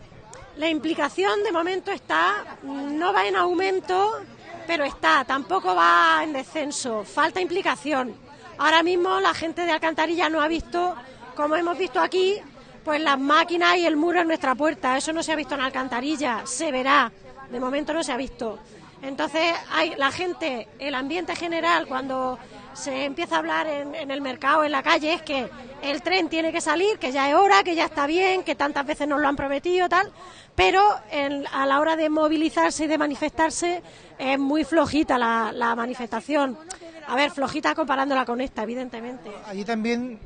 La implicación de momento está, no va en aumento, pero está, tampoco va en descenso, falta implicación. Ahora mismo la gente de Alcantarilla no ha visto, como hemos visto aquí, pues las máquinas y el muro en nuestra puerta. Eso no se ha visto en Alcantarilla, se verá, de momento no se ha visto. Entonces, hay la gente, el ambiente general, cuando se empieza a hablar en, en el mercado, en la calle, es que el tren tiene que salir, que ya es hora, que ya está bien, que tantas veces nos lo han prometido, tal, pero en- a la hora de movilizarse y de manifestarse es muy flojita la, la manifestación. A ver, flojita comparándola con esta, evidentemente. Allí también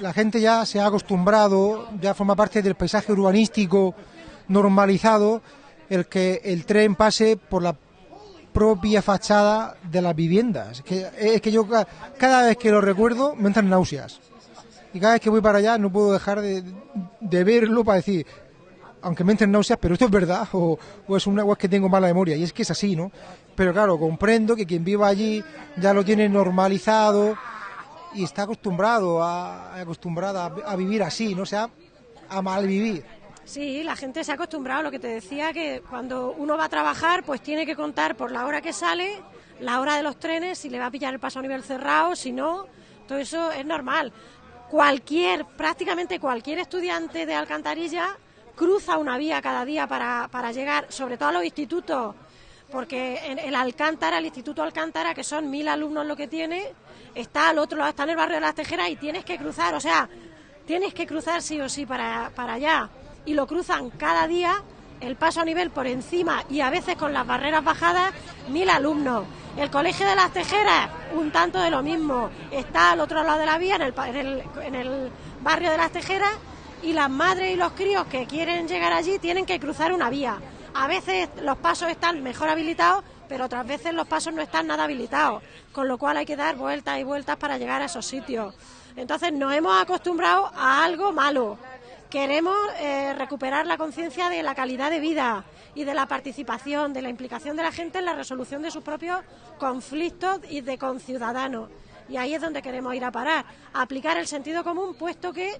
la gente ya se ha acostumbrado, ya forma parte del paisaje urbanístico normalizado, el que el tren pase por la propia fachada de las viviendas. Es que, es que yo ca- cada vez que lo recuerdo me entran náuseas. Y cada vez que voy para allá no puedo dejar de, verlo para decir, aunque me entren náuseas, pero esto es verdad o, es una o es que tengo mala memoria. Y es que es así, ¿no? Pero claro, comprendo que quien viva allí ya lo tiene normalizado y está acostumbrado a, acostumbrada a, vivir así, ¿no? O sea, a malvivir. Sí, la gente se ha acostumbrado a lo que te decía, que cuando uno va a trabajar, pues tiene que contar por la hora que sale, la hora de los trenes, si le va a pillar el paso a nivel cerrado, si no, todo eso es normal. Cualquier, prácticamente cualquier estudiante de Alcantarilla cruza una vía cada día para, para llegar, sobre todo a los institutos, porque en el Alcántara, el Instituto Alcántara, que son mil alumnos lo que tiene, está al otro lado, está en el barrio de las Tejeras y tienes que cruzar, o sea, tienes que cruzar sí o sí para, para allá. Y lo cruzan cada día, el paso a nivel por encima y a veces con las barreras bajadas, mil alumnos. El Colegio de las Tejeras, un tanto de lo mismo. Está al otro lado de la vía, en el, en el barrio de las Tejeras, y las madres y los críos que quieren llegar allí tienen que cruzar una vía. A veces los pasos están mejor habilitados, pero otras veces los pasos no están nada habilitados, con lo cual hay que dar vueltas y vueltas para llegar a esos sitios. Entonces nos hemos acostumbrado a algo malo. Queremos eh, recuperar la conciencia de la calidad de vida y de la participación, de la implicación de la gente en la resolución de sus propios conflictos y de conciudadanos. Y ahí es donde queremos ir a parar, aplicar el sentido común, puesto que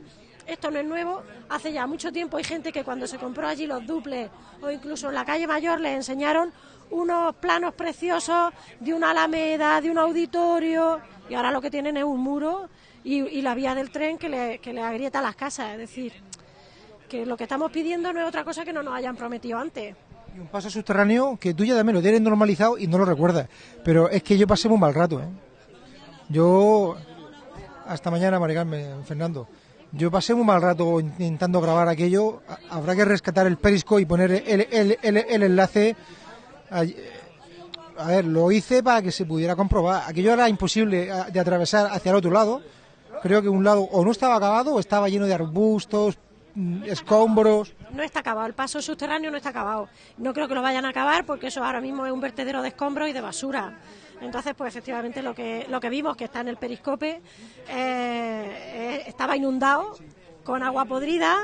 esto no es nuevo. Hace ya mucho tiempo hay gente que cuando se compró allí los duples o incluso en la calle Mayor les enseñaron unos planos preciosos de una alameda, de un auditorio, y ahora lo que tienen es un muro y, y la vía del tren que le, que le agrieta las casas. Es decir, que lo que estamos pidiendo no es otra cosa que no nos hayan prometido antes. Y un paso subterráneo que tú ya también lo tienes normalizado y no lo recuerdas. Pero es que yo pasé muy mal rato, ¿eh? Yo... Hasta mañana, Maricarmen, Fernando. Yo pasé muy mal rato intentando grabar aquello. Ha- Habrá que rescatar el perisco y poner el, el- el- el enlace. A ver, lo hice para que se pudiera comprobar. Aquello era imposible ah, de atravesar hacia el otro lado. Creo que un lado o no estaba acabado o estaba lleno de arbustos, escombros. No está acabado, el paso subterráneo no está acabado. No creo que lo vayan a acabar porque eso ahora mismo es un vertedero de escombros y de basura. Entonces, pues efectivamente lo que, lo que vimos, que está en el periscope, eh, eh, estaba inundado con agua podrida,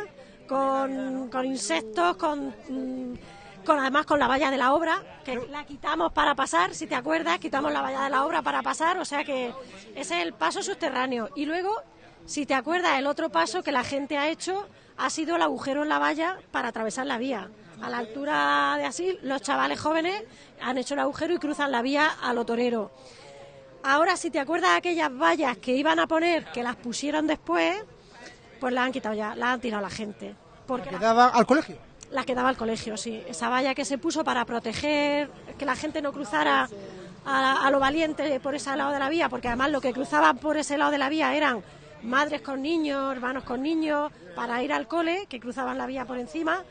con, con insectos, con, mm, con además con la valla de la obra, que la quitamos para pasar, si te acuerdas, quitamos la valla de la obra para pasar, o sea que ese es el paso subterráneo. Y luego, si te acuerdas, el otro paso que la gente ha hecho ha sido el agujero en la valla para atravesar la vía. A la altura de así, los chavales jóvenes han hecho el agujero y cruzan la vía a lo torero. Ahora, si te acuerdas de aquellas vallas que iban a poner, que las pusieron después, pues las han quitado ya, las han tirado la gente. Porque Que daba al colegio. la que daba al colegio, sí. Esa valla que se puso para proteger que la gente no cruzara a, a lo valiente por ese lado de la vía, porque además lo que cruzaban por ese lado de la vía eran madres con niños, hermanos con niños, para ir al cole, que cruzaban la vía por encima.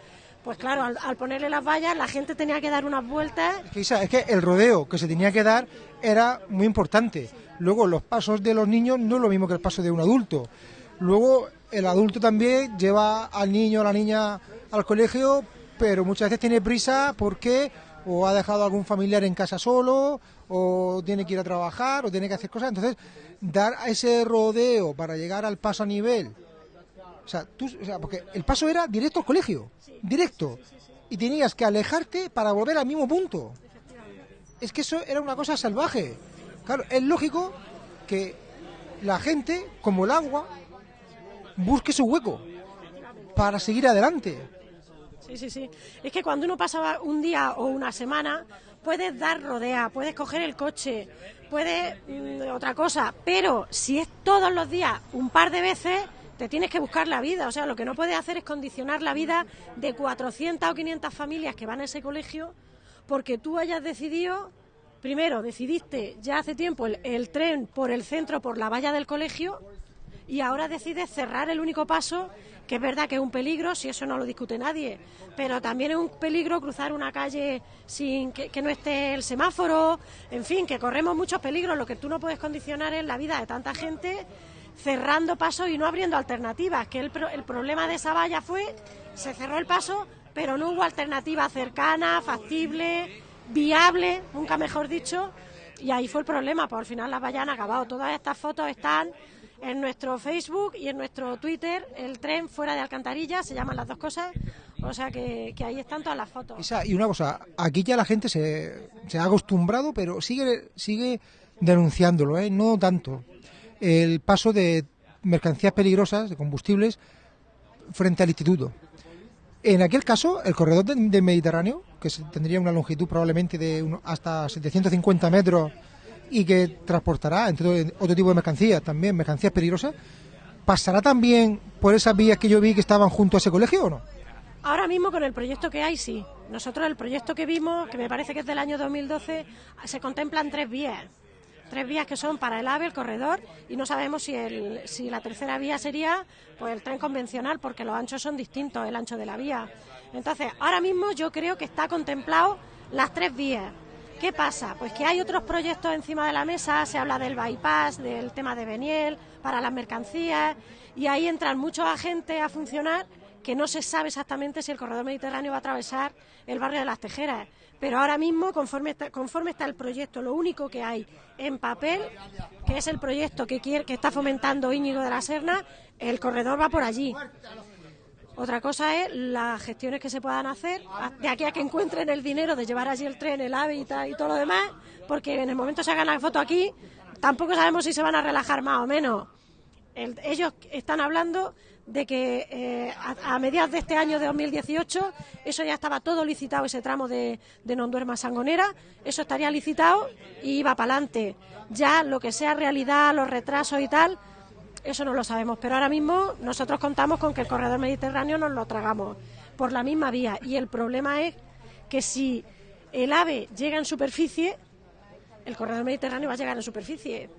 Pues claro, al, ponerle las vallas, la gente tenía que dar unas vueltas. Es que, Isa, es que el rodeo que se tenía que dar era muy importante. Luego, los pasos de los niños no es lo mismo que el paso de un adulto. Luego, el adulto también lleva al niño o la niña al colegio, pero muchas veces tiene prisa porque o ha dejado a algún familiar en casa solo, o tiene que ir a trabajar, o tiene que hacer cosas. Entonces, dar a ese rodeo para llegar al paso a nivel. O sea, tú, o sea, porque el paso era directo al colegio, directo. Y tenías que alejarte para volver al mismo punto. Es que eso era una cosa salvaje. Claro, es lógico que la gente, como el agua, busque su hueco para seguir adelante. Sí, sí, sí. Es que cuando uno pasa un día o una semana, puedes dar rodea, puedes coger el coche, puedes mm, otra cosa, pero si es todos los días, un par de veces, te tienes que buscar la vida. O sea, lo que no puedes hacer es condicionar la vida de 400 o 500 familias que van a ese colegio porque tú hayas decidido, primero, decidiste ya hace tiempo el, el tren por el centro, por la valla del colegio, y ahora decide cerrar el único paso, que es verdad que es un peligro, si eso no lo discute nadie, pero también es un peligro cruzar una calle sin que, no esté el semáforo, en fin, que corremos muchos peligros, lo que tú no puedes condicionar es la vida de tanta gente cerrando pasos y no abriendo alternativas, que el problema de esa valla fue, se cerró el paso, pero no hubo alternativa cercana, factible, viable, nunca mejor dicho, y ahí fue el problema, pues al final las vallas han acabado. Todas estas fotos están en nuestro Facebook y en nuestro Twitter, el tren fuera de Alcantarilla, se llaman las dos cosas, o sea que, que ahí están todas las fotos. Y una cosa, aquí ya la gente se, se ha acostumbrado, pero sigue, sigue denunciándolo, ¿eh? no tanto. El paso de mercancías peligrosas, de combustibles, frente al instituto. En aquel caso, el corredor de- del Mediterráneo, que tendría una longitud probablemente de hasta 750 metros y que transportará entre otro tipo de mercancías, también mercancías peligrosas, ¿pasará también por esas vías que yo vi que estaban junto a ese colegio o no? Ahora mismo con el proyecto que hay, sí. Nosotros el proyecto que vimos, que me parece que es del año 2012, se contemplan tres vías. Tres vías que son para el AVE, el corredor, y no sabemos si, el, si la tercera vía sería pues el tren convencional, porque los anchos son distintos, el ancho de la vía. Entonces, ahora mismo yo creo que está contemplado las tres vías. ¿Qué pasa? Pues que hay otros proyectos encima de la mesa, se habla del bypass, del tema de Beniel, para las mercancías, y ahí entran muchos agentes a funcionar que no se sabe exactamente si el corredor mediterráneo va a atravesar el barrio de las Tejeras. Pero ahora mismo, conforme está, conforme está el proyecto, lo único que hay en papel, que es el proyecto que, quiere, que está fomentando Íñigo de la Serna, el corredor va por allí. Otra cosa es las gestiones que se puedan hacer de aquí a que encuentren el dinero de llevar allí el tren, el AVE y, todo lo demás, porque en el momento se hagan la foto aquí, tampoco sabemos si se van a relajar más o menos. El- ellos están hablando de que eh, a, mediados de este año de 2018 eso ya estaba todo licitado, ese tramo de, de Nonduerma Sangonera, eso estaría licitado y iba para adelante. Ya lo que sea realidad, los retrasos y tal, eso no lo sabemos, pero ahora mismo nosotros contamos con que el corredor mediterráneo nos lo tragamos por la misma vía. Y el problema es que si el AVE llega en superficie, el corredor mediterráneo va a llegar en superficie.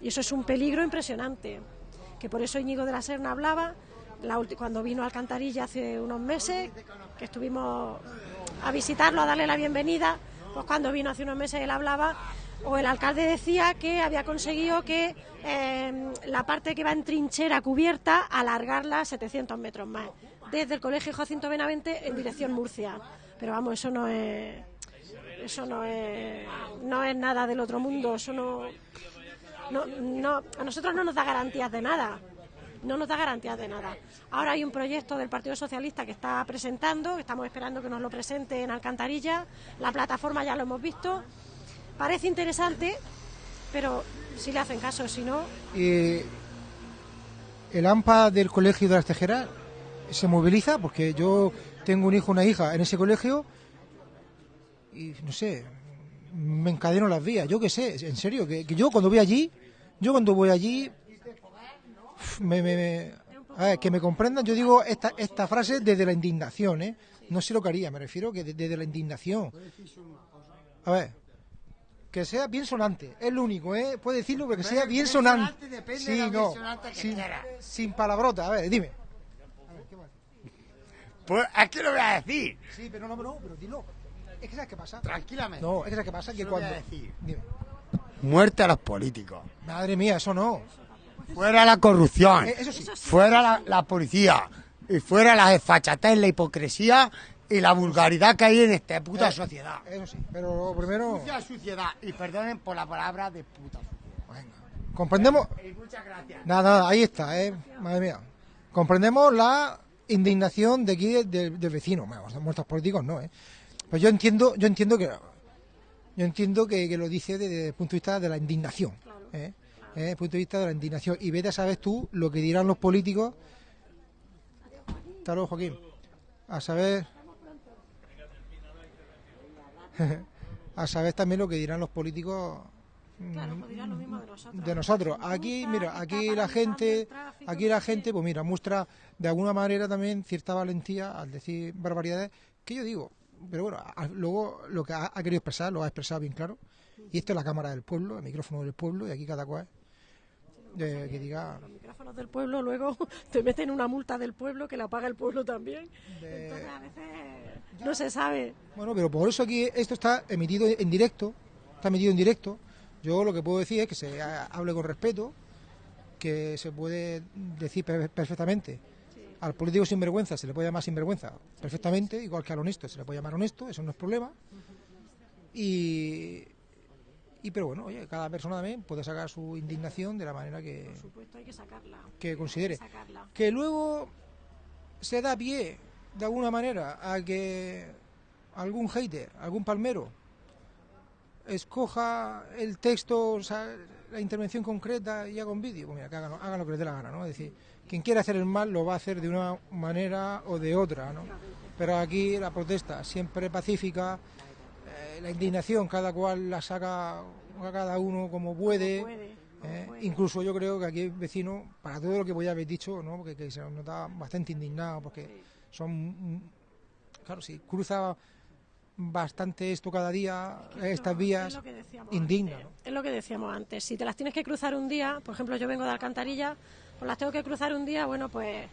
Y eso es un peligro impresionante. Que por eso Íñigo de la Serna hablaba la cuando vino a Alcantarilla hace unos meses, que estuvimos a visitarlo, a darle la bienvenida, pues cuando vino hace unos meses él hablaba, o el alcalde decía que había conseguido que eh, la parte que va en trinchera cubierta alargarla 700 metros más, desde el colegio Jacinto Benavente en dirección Murcia. Pero vamos, eso no es eso no es, no es nada del otro mundo, eso no, no, no, a nosotros no nos da garantías de nada, no nos da garantías de nada. Ahora hay un proyecto del Partido Socialista que está presentando, estamos esperando que nos lo presente en Alcantarilla, la plataforma ya lo hemos visto, parece interesante, pero si le hacen caso, si no, Eh, el AMPA del colegio de las Tejeras se moviliza porque yo tengo un hijo, una hija en ese colegio y no sé, me encadeno las vías, yo qué sé, en serio, que, yo cuando voy allí, yo cuando voy allí, me, me- a ver, que me comprendan, yo digo esta, esta frase desde la indignación, ¿eh? No sé lo que haría, me refiero que de- desde la indignación. A ver, que sea bien sonante, es lo único, ¿eh? Puede decirlo, pero que sea bien sonante. depende Sí, de no, sonante sin, quiera. sin palabrota, a ver, dime. Pues es que lo voy a decir. Sí, pero no, no, pero dilo. Es que ¿sabes qué pasa? Tranquilamente. No, es que ¿sabes qué pasa? Que Solo voy cuando... a decir. Dime. Muerte a los políticos. Madre mía, eso no. Fuera la corrupción. Eh, eso sí. Fuera la, la policía. Y fuera la desfachatez, la hipocresía y la vulgaridad que hay en esta puta Eh, sociedad. Eso sí, pero primero... Sucia suciedad. Y perdonen por la palabra de puta sociedad. Comprendemos... Y muchas gracias. Nada, nada, ahí está, ¿eh? Madre mía. Comprendemos la indignación de aquí del del vecino. Bueno, los muertos políticos no, ¿eh? Pues yo entiendo, yo entiendo que... Yo entiendo que, que lo dice desde el punto de vista de la indignación. ¿eh? ¿Eh? Desde el punto de vista de la indignación. Y vete a saber tú lo que dirán los políticos. Hasta luego, Joaquín. A saber... a saber también lo que dirán los políticos claro, pues dirán lo mismo de nosotros. de nosotros. Aquí, mira, aquí la gente, aquí la gente, pues mira, muestra de alguna manera también cierta valentía al decir barbaridades que yo digo, pero bueno, luego lo que ha, ha querido expresar lo ha expresado bien claro. Y esto es la cámara del pueblo, el micrófono del pueblo, y aquí cada cual. de que diga Los micrófonos del pueblo luego te meten una multa del pueblo que la paga el pueblo también. Entonces a veces no se sabe. Bueno, pero por eso aquí esto está emitido en directo, está emitido en directo. Yo lo que puedo decir es que se ha- hable con respeto, que se puede decir per- perfectamente. Al político sinvergüenza se le puede llamar sinvergüenza perfectamente, igual que al honesto se le puede llamar honesto, eso no es problema. Y, y pero bueno, oye, cada persona también puede sacar su indignación de la manera que, Por supuesto hay que sacarla. que considere. Hay que sacarla. Que luego se da pie, de alguna manera, a que algún hater, algún palmero, escoja el texto, o sea, la intervención concreta y haga un vídeo. Pues mira, que hagan, hagan lo que les dé la gana, ¿no? Es decir, quien quiera hacer el mal lo va a hacer de una manera o de otra, ¿no? Pero aquí la protesta siempre pacífica, eh, la indignación cada cual la saca a cada uno como puede. puede, como eh, puede. incluso yo creo que aquí hay vecinos, para todo lo que voy a haber dicho, ¿no? porque que se nos nota bastante indignado, porque son, mm, claro, si cruza bastante esto cada día, estas Es vías, decíamos indigna. antes. ¿no? Es lo que decíamos antes. Si te las tienes que cruzar un día, por ejemplo, yo vengo de Alcantarilla, pues las tengo que cruzar un día, bueno, pues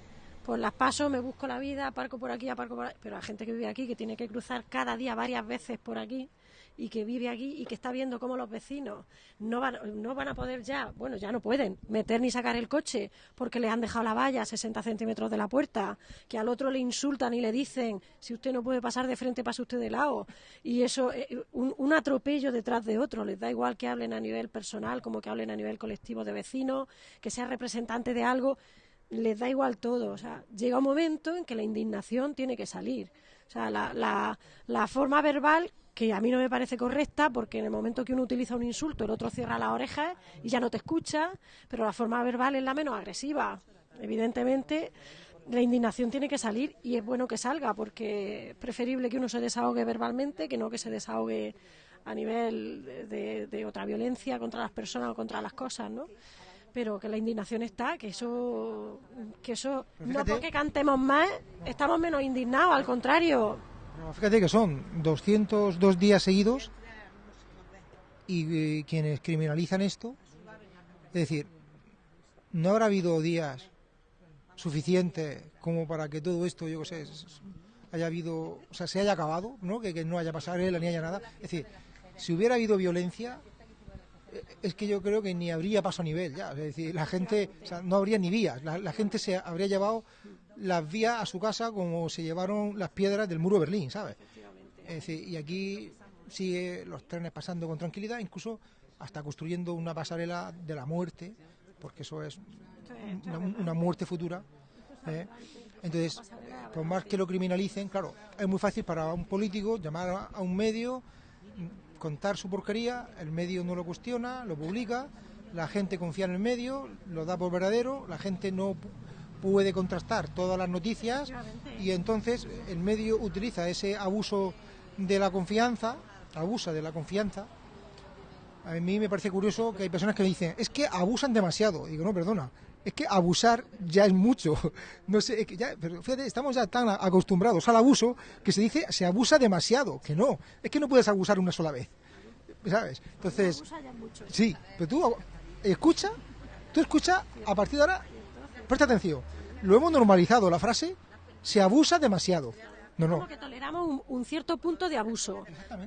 pues las paso, me busco la vida, aparco por aquí, aparco por ahí. Pero la gente que vive aquí, que tiene que cruzar cada día varias veces por aquí y que vive aquí y que está viendo cómo los vecinos no van, no van a poder ya, bueno, ya no pueden meter ni sacar el coche porque le han dejado la valla a 60 centímetros de la puerta, que al otro le insultan y le dicen, si usted no puede pasar de frente, pase usted de lado. Y eso, eh, un, un atropello detrás de otro, les da igual que hablen a nivel personal como que hablen a nivel colectivo de vecinos, que sea representante de algo, les da igual todo. O sea, llega un momento en que la indignación tiene que salir. O sea, la, la, la forma verbal, que a mí no me parece correcta, porque en el momento que uno utiliza un insulto, el otro cierra las orejas y ya no te escucha, pero la forma verbal es la menos agresiva. Evidentemente, la indignación tiene que salir y es bueno que salga, porque es preferible que uno se desahogue verbalmente que no que se desahogue a nivel de, de- otra violencia contra las personas o contra las cosas, ¿no? Pero que la indignación está, que eso, que eso no porque cantemos más, estamos menos indignados, al contrario. Fíjate que son 202 días seguidos y eh, quienes criminalizan esto, es decir, no habrá habido días suficientes como para que todo esto, yo qué sé, haya habido, o sea, se haya acabado, ¿no? Que, no haya pasarela ni haya nada. Es decir, si hubiera habido violencia, eh, es que yo creo que ni habría paso a nivel ya. Es decir, la gente, o sea, no habría ni vías. La gente se habría llevado las vías a su casa como se llevaron las piedras del muro de Berlín, ¿sabes? Es decir, y aquí sigue los trenes pasando con tranquilidad, incluso hasta construyendo una pasarela de la muerte, porque eso es una, una muerte futura. ¿eh? Entonces, por más que lo criminalicen, claro, es muy fácil para un político llamar a, un medio, contar su porquería, el medio no lo cuestiona, lo publica, la gente confía en el medio, lo da por verdadero, la gente no puede contrastar todas las noticias y entonces el medio utiliza ese abuso de la confianza, abusa de la confianza. A mí me parece curioso que hay personas que me dicen, es que abusan demasiado. Digo, no, perdona, es que abusar ya es mucho. No sé, es que ya, pero fíjate, estamos ya tan acostumbrados al abuso que se dice se abusa demasiado. Que no, es que no puedes abusar una sola vez. ¿Sabes? Entonces, sí, pero tú escucha, tú escucha, a partir de ahora, presta atención. Lo hemos normalizado, la frase, se abusa demasiado. No, no, Como que toleramos un, un cierto punto de abuso.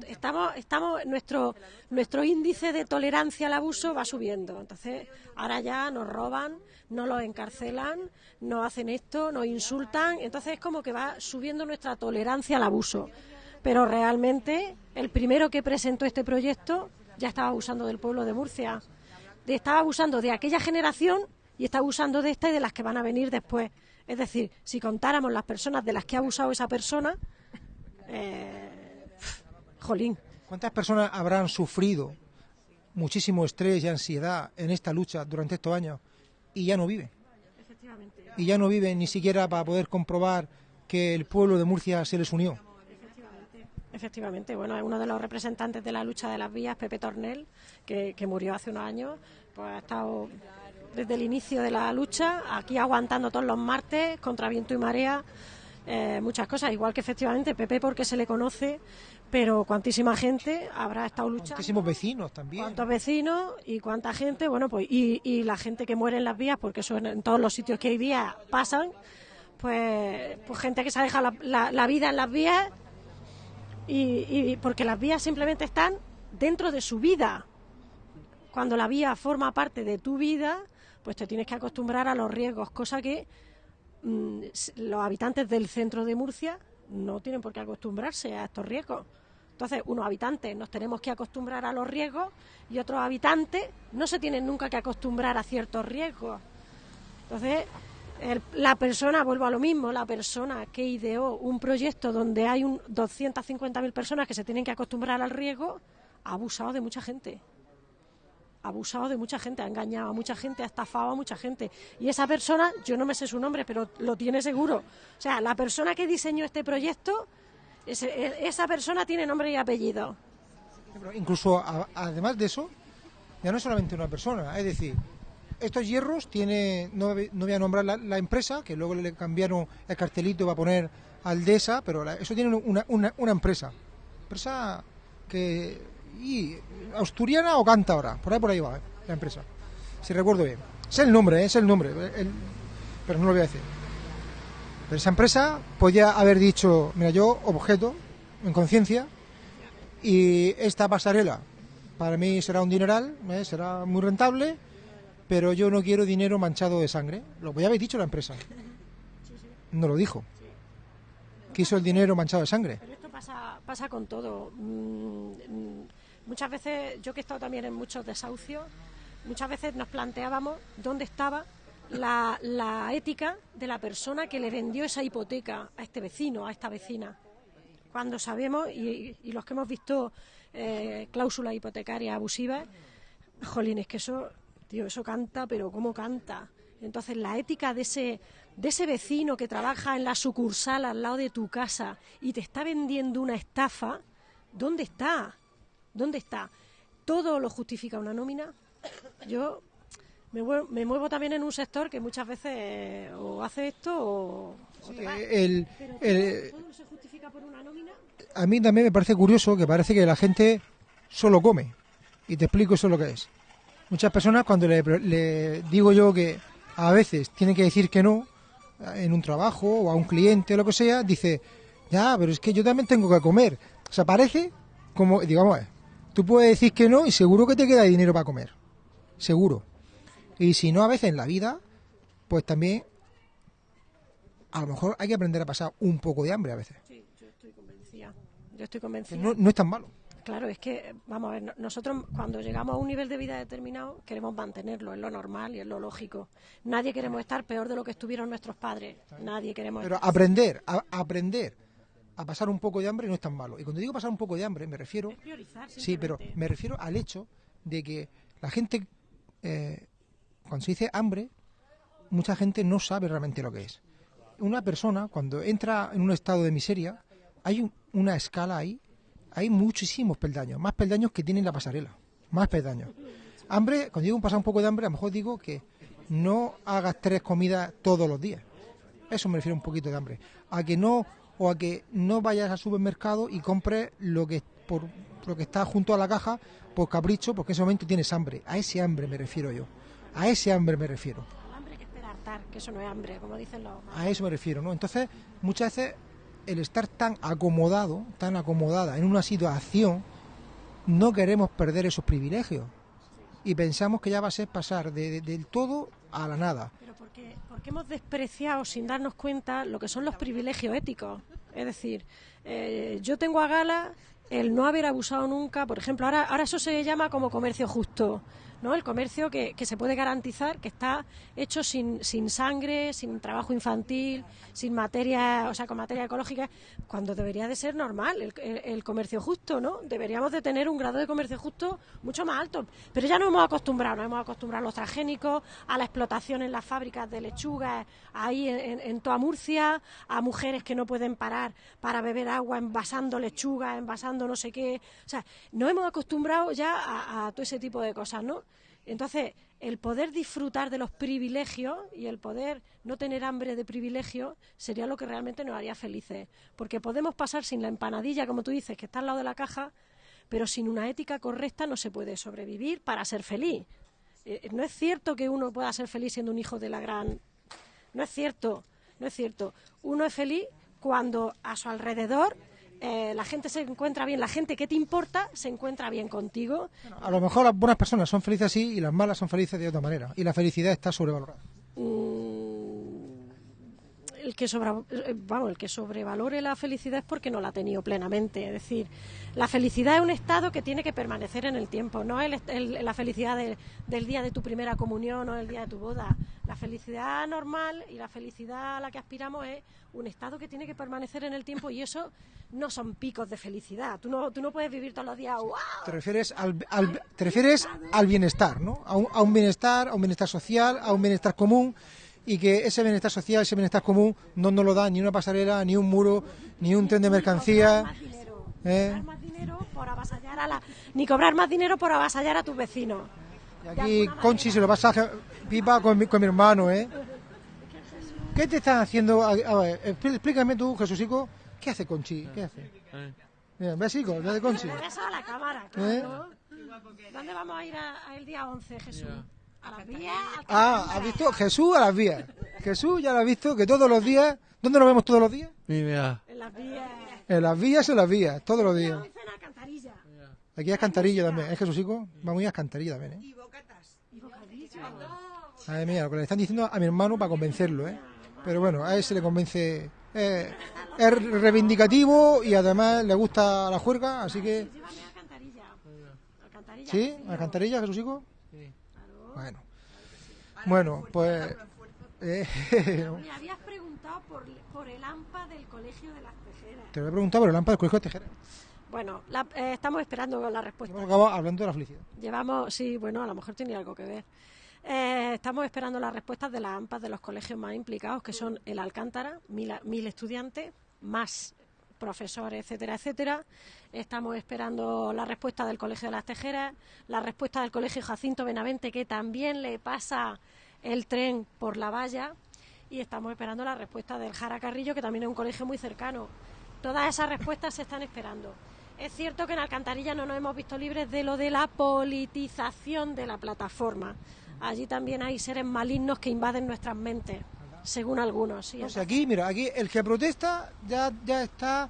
Estamos, estamos, nuestro, nuestro índice de tolerancia al abuso va subiendo. Entonces, ahora ya nos roban, nos los encarcelan, nos hacen esto, nos insultan. Entonces es como que va subiendo nuestra tolerancia al abuso. Pero realmente, el primero que presentó este proyecto ya estaba abusando del pueblo de Murcia. De- estaba abusando de aquella generación y está abusando de esta y de las que van a venir después. Es decir, si contáramos las personas de las que ha abusado esa persona, eh, jolín, ¿Cuántas personas habrán sufrido muchísimo estrés y ansiedad en esta lucha durante estos años y ya no viven? Y ya no viven ni siquiera para poder comprobar que el pueblo de Murcia se les unió. Efectivamente, bueno, es uno de los representantes de la lucha de las vías, Pepe Tornel, que, que murió hace unos años, pues ha estado desde el inicio de la lucha, aquí aguantando todos los martes contra viento y marea, eh, muchas cosas, igual que efectivamente Pepe porque se le conoce, pero cuantísima gente habrá estado luchando. Muchísimos vecinos también. ¿Cuántos vecinos y cuánta gente? Bueno, pues y, y la gente que muere en las vías, porque eso en, en todos los sitios que hay vías pasan, pues, pues gente que se ha dejado la, la- la vida en las vías y, y porque las vías simplemente están dentro de su vida. Cuando la vía forma parte de tu vida, pues te tienes que acostumbrar a los riesgos, cosa que mm, los habitantes del centro de Murcia no tienen por qué acostumbrarse a estos riesgos. Entonces, unos habitantes nos tenemos que acostumbrar a los riesgos y otros habitantes no se tienen nunca que acostumbrar a ciertos riesgos. Entonces, la persona, vuelvo a lo mismo, la persona que ideó un proyecto donde hay un 250.000 personas que se tienen que acostumbrar al riesgo, ha abusado de mucha gente. Abusado de mucha gente, ha engañado a mucha gente, ha estafado a mucha gente. Y esa persona, yo no me sé su nombre, pero lo tiene seguro. O sea, la persona que diseñó este proyecto, e- esa persona tiene nombre y apellido. Incluso a- además de eso, ya no es solamente una persona, es decir, estos hierros tiene, no, no voy a nombrar la, empresa, que luego le cambiaron el cartelito para poner Aldesa, pero eso tiene una, una, una empresa, empresa que y asturiana o cántabra, por ahí por ahí va eh, la empresa, si recuerdo bien. Es el nombre, eh, es el nombre, el- pero no lo voy a decir. Pero esa empresa podía haber dicho, mira, yo objeto en conciencia y esta pasarela para mí será un dineral, ¿eh? será muy rentable, pero yo no quiero dinero manchado de sangre. Lo podía haber dicho la empresa. No lo dijo. Quiso el dinero manchado de sangre. Pero esto pasa, pasa con todo. Muchas veces, yo que he estado también en muchos desahucios, muchas veces nos planteábamos dónde estaba la, ética de la persona que le vendió esa hipoteca a este vecino, a esta vecina. Cuando sabemos, y, y los que hemos visto eh, cláusulas hipotecarias abusivas, jolín, es que eso, tío, eso canta, pero ¿cómo canta? Entonces, la ética de ese, de ese vecino que trabaja en la sucursal al lado de tu casa y te está vendiendo una estafa, ¿dónde está? ¿Dónde está? ¿Todo lo justifica una nómina? Yo me muevo, me muevo también en un sector que muchas veces eh, o hace esto o, o te vas. El- Pero el- ¿todo, se justifica por una nómina? a mí también me parece curioso que parece que la gente solo come. Y te explico eso lo que es. Muchas personas cuando le, le digo yo que a veces tienen que decir que no eh, en un trabajo o a un cliente o lo que sea, dice, ya, pero es que yo también tengo que comer. O sea, parece como, digamos, tú puedes decir que no y seguro que te queda dinero para comer. Seguro. Y si no, a veces en la vida, pues también a lo mejor hay que aprender a pasar un poco de hambre a veces. Sí, yo estoy convencida. Yo estoy convencida. no, no es tan malo. Claro, es que, vamos a ver, no- nosotros cuando llegamos a un nivel de vida determinado queremos mantenerlo, es lo normal y es lo lógico. Nadie queremos estar peor de lo que estuvieron nuestros padres. Nadie queremos Pero estar. aprender, a, aprender a pasar un poco de hambre no es tan malo. Y cuando digo pasar un poco de hambre, me refiero, Es priorizar, sí, pero me refiero al hecho de que la gente, eh, cuando se dice hambre, mucha gente no sabe realmente lo que es. Una persona, cuando entra en un estado de miseria, hay un- una escala ahí, hay muchísimos peldaños, más peldaños que tiene la pasarela, más peldaños. Hambre, cuando digo pasar un poco de hambre, a lo mejor digo que no hagas tres comidas todos los días. Eso me refiero un poquito de hambre. A que no, o a que no vayas al supermercado y compres lo que por lo que está junto a la caja por capricho, porque en ese momento tienes hambre. A ese hambre me refiero yo. A ese hambre me refiero. Hambre que espera hartar, que eso no es hambre, como dicen los. A eso me refiero, ¿no? Entonces, muchas veces el estar tan acomodado, tan acomodada en una situación, no queremos perder esos privilegios. Y pensamos que ya va a ser pasar de- de- del todo a la nada. Pero porque, porque hemos despreciado sin darnos cuenta lo que son los privilegios éticos. Es decir, eh, yo tengo a gala el no haber abusado nunca, por ejemplo, ahora, ahora eso se llama como comercio justo, ¿no? El comercio que, que se puede garantizar que está hecho sin, sin sangre, sin trabajo infantil, sin materia, o sea, con materia ecológica, cuando debería de ser normal el, el- el comercio justo, ¿no? Deberíamos de tener un grado de comercio justo mucho más alto. Pero ya nos hemos acostumbrado, nos hemos acostumbrado a los transgénicos, a la explotación en las fábricas de lechugas, ahí en, en- toda Murcia, a mujeres que no pueden parar para beber agua envasando lechuga, envasando no sé qué. O sea, nos hemos acostumbrado ya a, todo ese tipo de cosas, ¿no? Entonces, el poder disfrutar de los privilegios y el poder no tener hambre de privilegios sería lo que realmente nos haría felices. Porque podemos pasar sin la empanadilla, como tú dices, que está al lado de la caja, pero sin una ética correcta no se puede sobrevivir para ser feliz. Eh, no es cierto que uno pueda ser feliz siendo un hijo de la gran... No es cierto, no es cierto. Uno es feliz cuando a su alrededor eh, la gente se encuentra bien, la gente que te importa se encuentra bien contigo. A lo mejor las buenas personas son felices así y las malas son felices de otra manera. Y la felicidad está sobrevalorada. Mm, el que sobra- eh, vamos, el que sobrevalore la felicidad es porque no la ha tenido plenamente. Es decir, la felicidad es un estado que tiene que permanecer en el tiempo, no el, el- la felicidad de- del día de tu primera comunión o el día de tu boda. La felicidad normal y la felicidad a la que aspiramos es un estado que tiene que permanecer en el tiempo y eso no son picos de felicidad. Tú no, tú no puedes vivir todos los días, ¡guau! Te refieres al, al- te refieres al bienestar, ¿no? A un, a un bienestar, a un bienestar social, a un bienestar común y que ese bienestar social, ese bienestar común no nos lo da ni una pasarela, ni un muro, ni un tren de mercancía. ¿eh? Cobrar más dinero por avasallar a la... Ni cobrar más dinero por avasallar a tus vecinos. Y aquí Conchi se lo pasa a pipa con mi, con mi hermano, ¿eh? ¿Qué te están haciendo? A, a ver, expl- explícame tú, Jesúsico, ¿qué hace Conchi? ¿Qué hace? Mira, ¿ves, hijo? ¿Qué hace Conchi? Eso a la cámara, ¿Eh? ¿Dónde vamos a ir a- a el día 11, Jesús? ¿A las vías? Ah, ¿has visto? Jesús a las vías. Jesús ya lo has visto, que todos los días... ¿Dónde nos vemos todos los días? Mira, En las vías. En las vías, en las vías, todos los días. Aquí es Cantarillo también, es Jesúsico. Vamos a ir a Cantarillo también, ¿eh? Y bocadillo. Madre mía, lo que le están diciendo a mi hermano para convencerlo, ¿eh? Pero bueno, a él se le convence. eh, es reivindicativo y además le gusta la juerga, así que. ¿Sí? ¿A Cantarilla, Jesúsico? Bueno. Bueno, pues. eh, Me habías preguntado por, por el AMPA del Colegio de las Tejeras. te lo he preguntado por el lámpara del colegio de Tejera. Bueno, la- eh, estamos esperando la respuesta. Hemos hablando de la felicidad. Llevamos, sí, bueno, a lo mejor tiene algo que ver. Eh, estamos esperando las respuestas de las AMPAs de los colegios más implicados, que son el Alcántara, mil, mil estudiantes, más profesores, etcétera, etcétera. Estamos esperando la respuesta del Colegio de las Tejeras, la respuesta del Colegio Jacinto Benavente, que también le pasa el tren por la valla, y estamos esperando la respuesta del Jara Carrillo, que también es un colegio muy cercano. Todas esas respuestas se están esperando. Es cierto que en Alcantarilla no nos hemos visto libres de lo de la politización de la plataforma. Allí también hay seres malignos que invaden nuestras mentes, según algunos. sí. O sea, aquí, mira, aquí el que protesta ya, ya está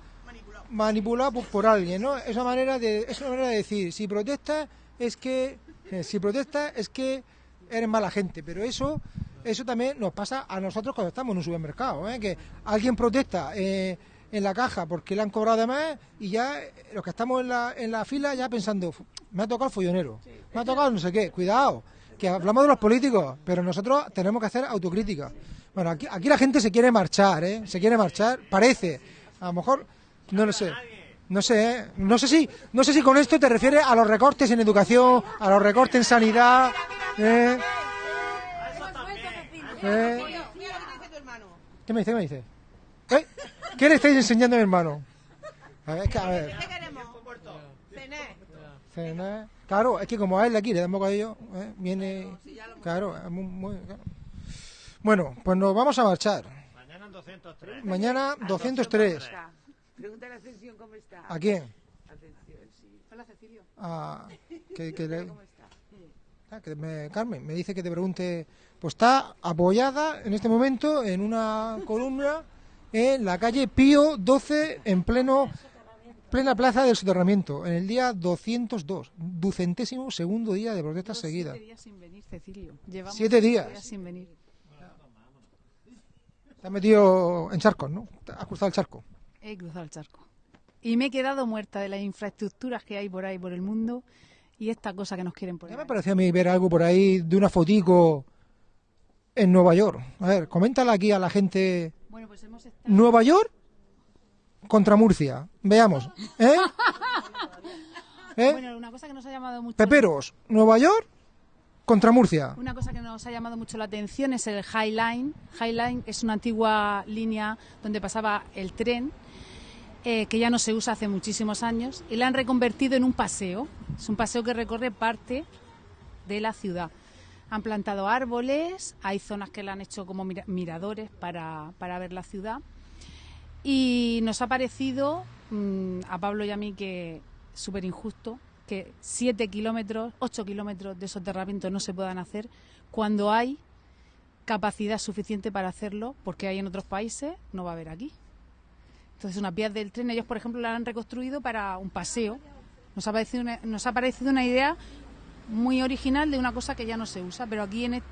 manipulado por, por alguien, ¿no? Es una manera de, es una manera de decir, si protesta es que, eh, si protesta es que eres mala gente, pero eso, eso también nos pasa a nosotros cuando estamos en un supermercado, ¿eh? Que alguien protesta eh, en la caja porque le han cobrado de más y ya los que estamos en la, en la fila ya pensando, "Fu, me ha tocado el follonero, me ha tocado no sé qué, cuidado, que hablamos de los políticos, pero nosotros tenemos que hacer autocrítica. Bueno, aquí, aquí la gente se quiere marchar, ¿eh? Se quiere marchar, parece. A lo mejor, no lo sé. No sé, ¿eh? No sé si, no sé si con esto te refieres a los recortes en educación, a los recortes en sanidad, ¿eh? ¿Eh? ¿Qué me dice? ¿Qué me dice? ¿Eh? ¿Qué le estáis enseñando a mi hermano? A ver, a ver. Cenar. Claro, es que como a él de aquí le dan bocadillo, ¿eh? viene. Claro, es muy, muy- claro. Bueno, pues nos vamos a marchar. Mañana 203. Mañana 203. Pregúntale a Ascensión cómo está. ¿A quién? Ascensión, sí. Hola, Cecilio. A, que, que le- ¿Cómo está? ah, que me- Carmen me dice que te pregunte. Pues está apoyada en este momento en una columna en la calle Pío 12, en pleno plena plaza del soterramiento, en el día 202, ducentésimo segundo día de protestas seguidas. Siete días sin venir, Cecilio. Llevamos Siete días. sin venir. Te has metido en charcos, ¿no? Has cruzado el charco. He cruzado el charco. Y me he quedado muerta de las infraestructuras que hay por ahí, por el mundo, y esta cosa que nos quieren Ya poner. me ahí. pareció a mí ver algo por ahí de una fotico en Nueva York. A ver, coméntala aquí a la gente. Bueno, pues hemos estado... Nueva York contra Murcia. Veamos. ¿Eh? ¿Eh? Bueno, una cosa que nos ha llamado mucho... Peperos, Nueva York contra Murcia. Una cosa que nos ha llamado mucho la atención es el High Line. High Line es una antigua línea donde pasaba el tren, eh, que ya no se usa hace muchísimos años, y la han reconvertido en un paseo. Es un paseo que recorre parte de la ciudad. Han plantado árboles, hay zonas que la han hecho como mira- miradores para, para ver la ciudad. Y nos ha parecido, mm, a Pablo y a mí, que súper injusto que 7 kilómetros, 8 kilómetros de soterramiento no se puedan hacer cuando hay capacidad suficiente para hacerlo, porque hay en otros países, no va a haber aquí. Entonces, unas vías del tren, ellos, por ejemplo, la han reconstruido para un paseo. Nos ha parecido una, idea muy original de una cosa que ya no se usa, pero aquí en e-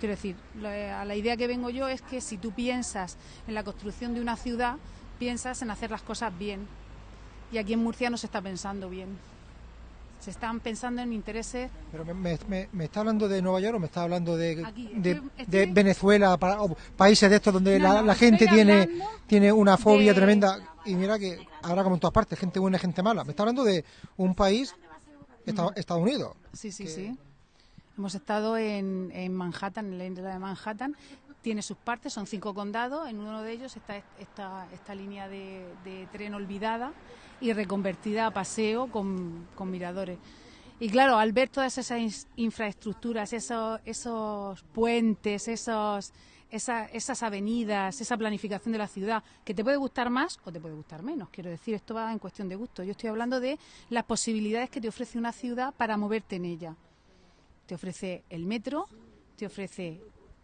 quiero decir, lo- a la idea que vengo yo es que si tú piensas en la construcción de una ciudad, piensas en hacer las cosas bien. Y aquí en Murcia no se está pensando bien. Se están pensando en intereses Pero me, me- está hablando de Nueva York o me está hablando de, Aquí, de, estoy- de estoy- Venezuela para, o países de estos donde No, la, gente tiene tiene una fobia de- tremenda y mira que habrá como en todas partes gente buena y gente mala me está hablando de un país Esta- Estados Unidos Sí, sí, sí. Hemos estado en, en Manhattan, en la isla de Manhattan. Tiene sus partes, son cinco condados. En uno de ellos está esta, línea de, tren olvidada y reconvertida a paseo con, con miradores. Y claro, al ver todas esas infraestructuras, esos, esos puentes, esos, esa- esas avenidas, esa planificación de la ciudad, que te puede gustar más o te puede gustar menos. Quiero decir, esto va en cuestión de gusto. Yo estoy hablando de las posibilidades que te ofrece una ciudad para moverte en ella. Te ofrece el metro, te ofrece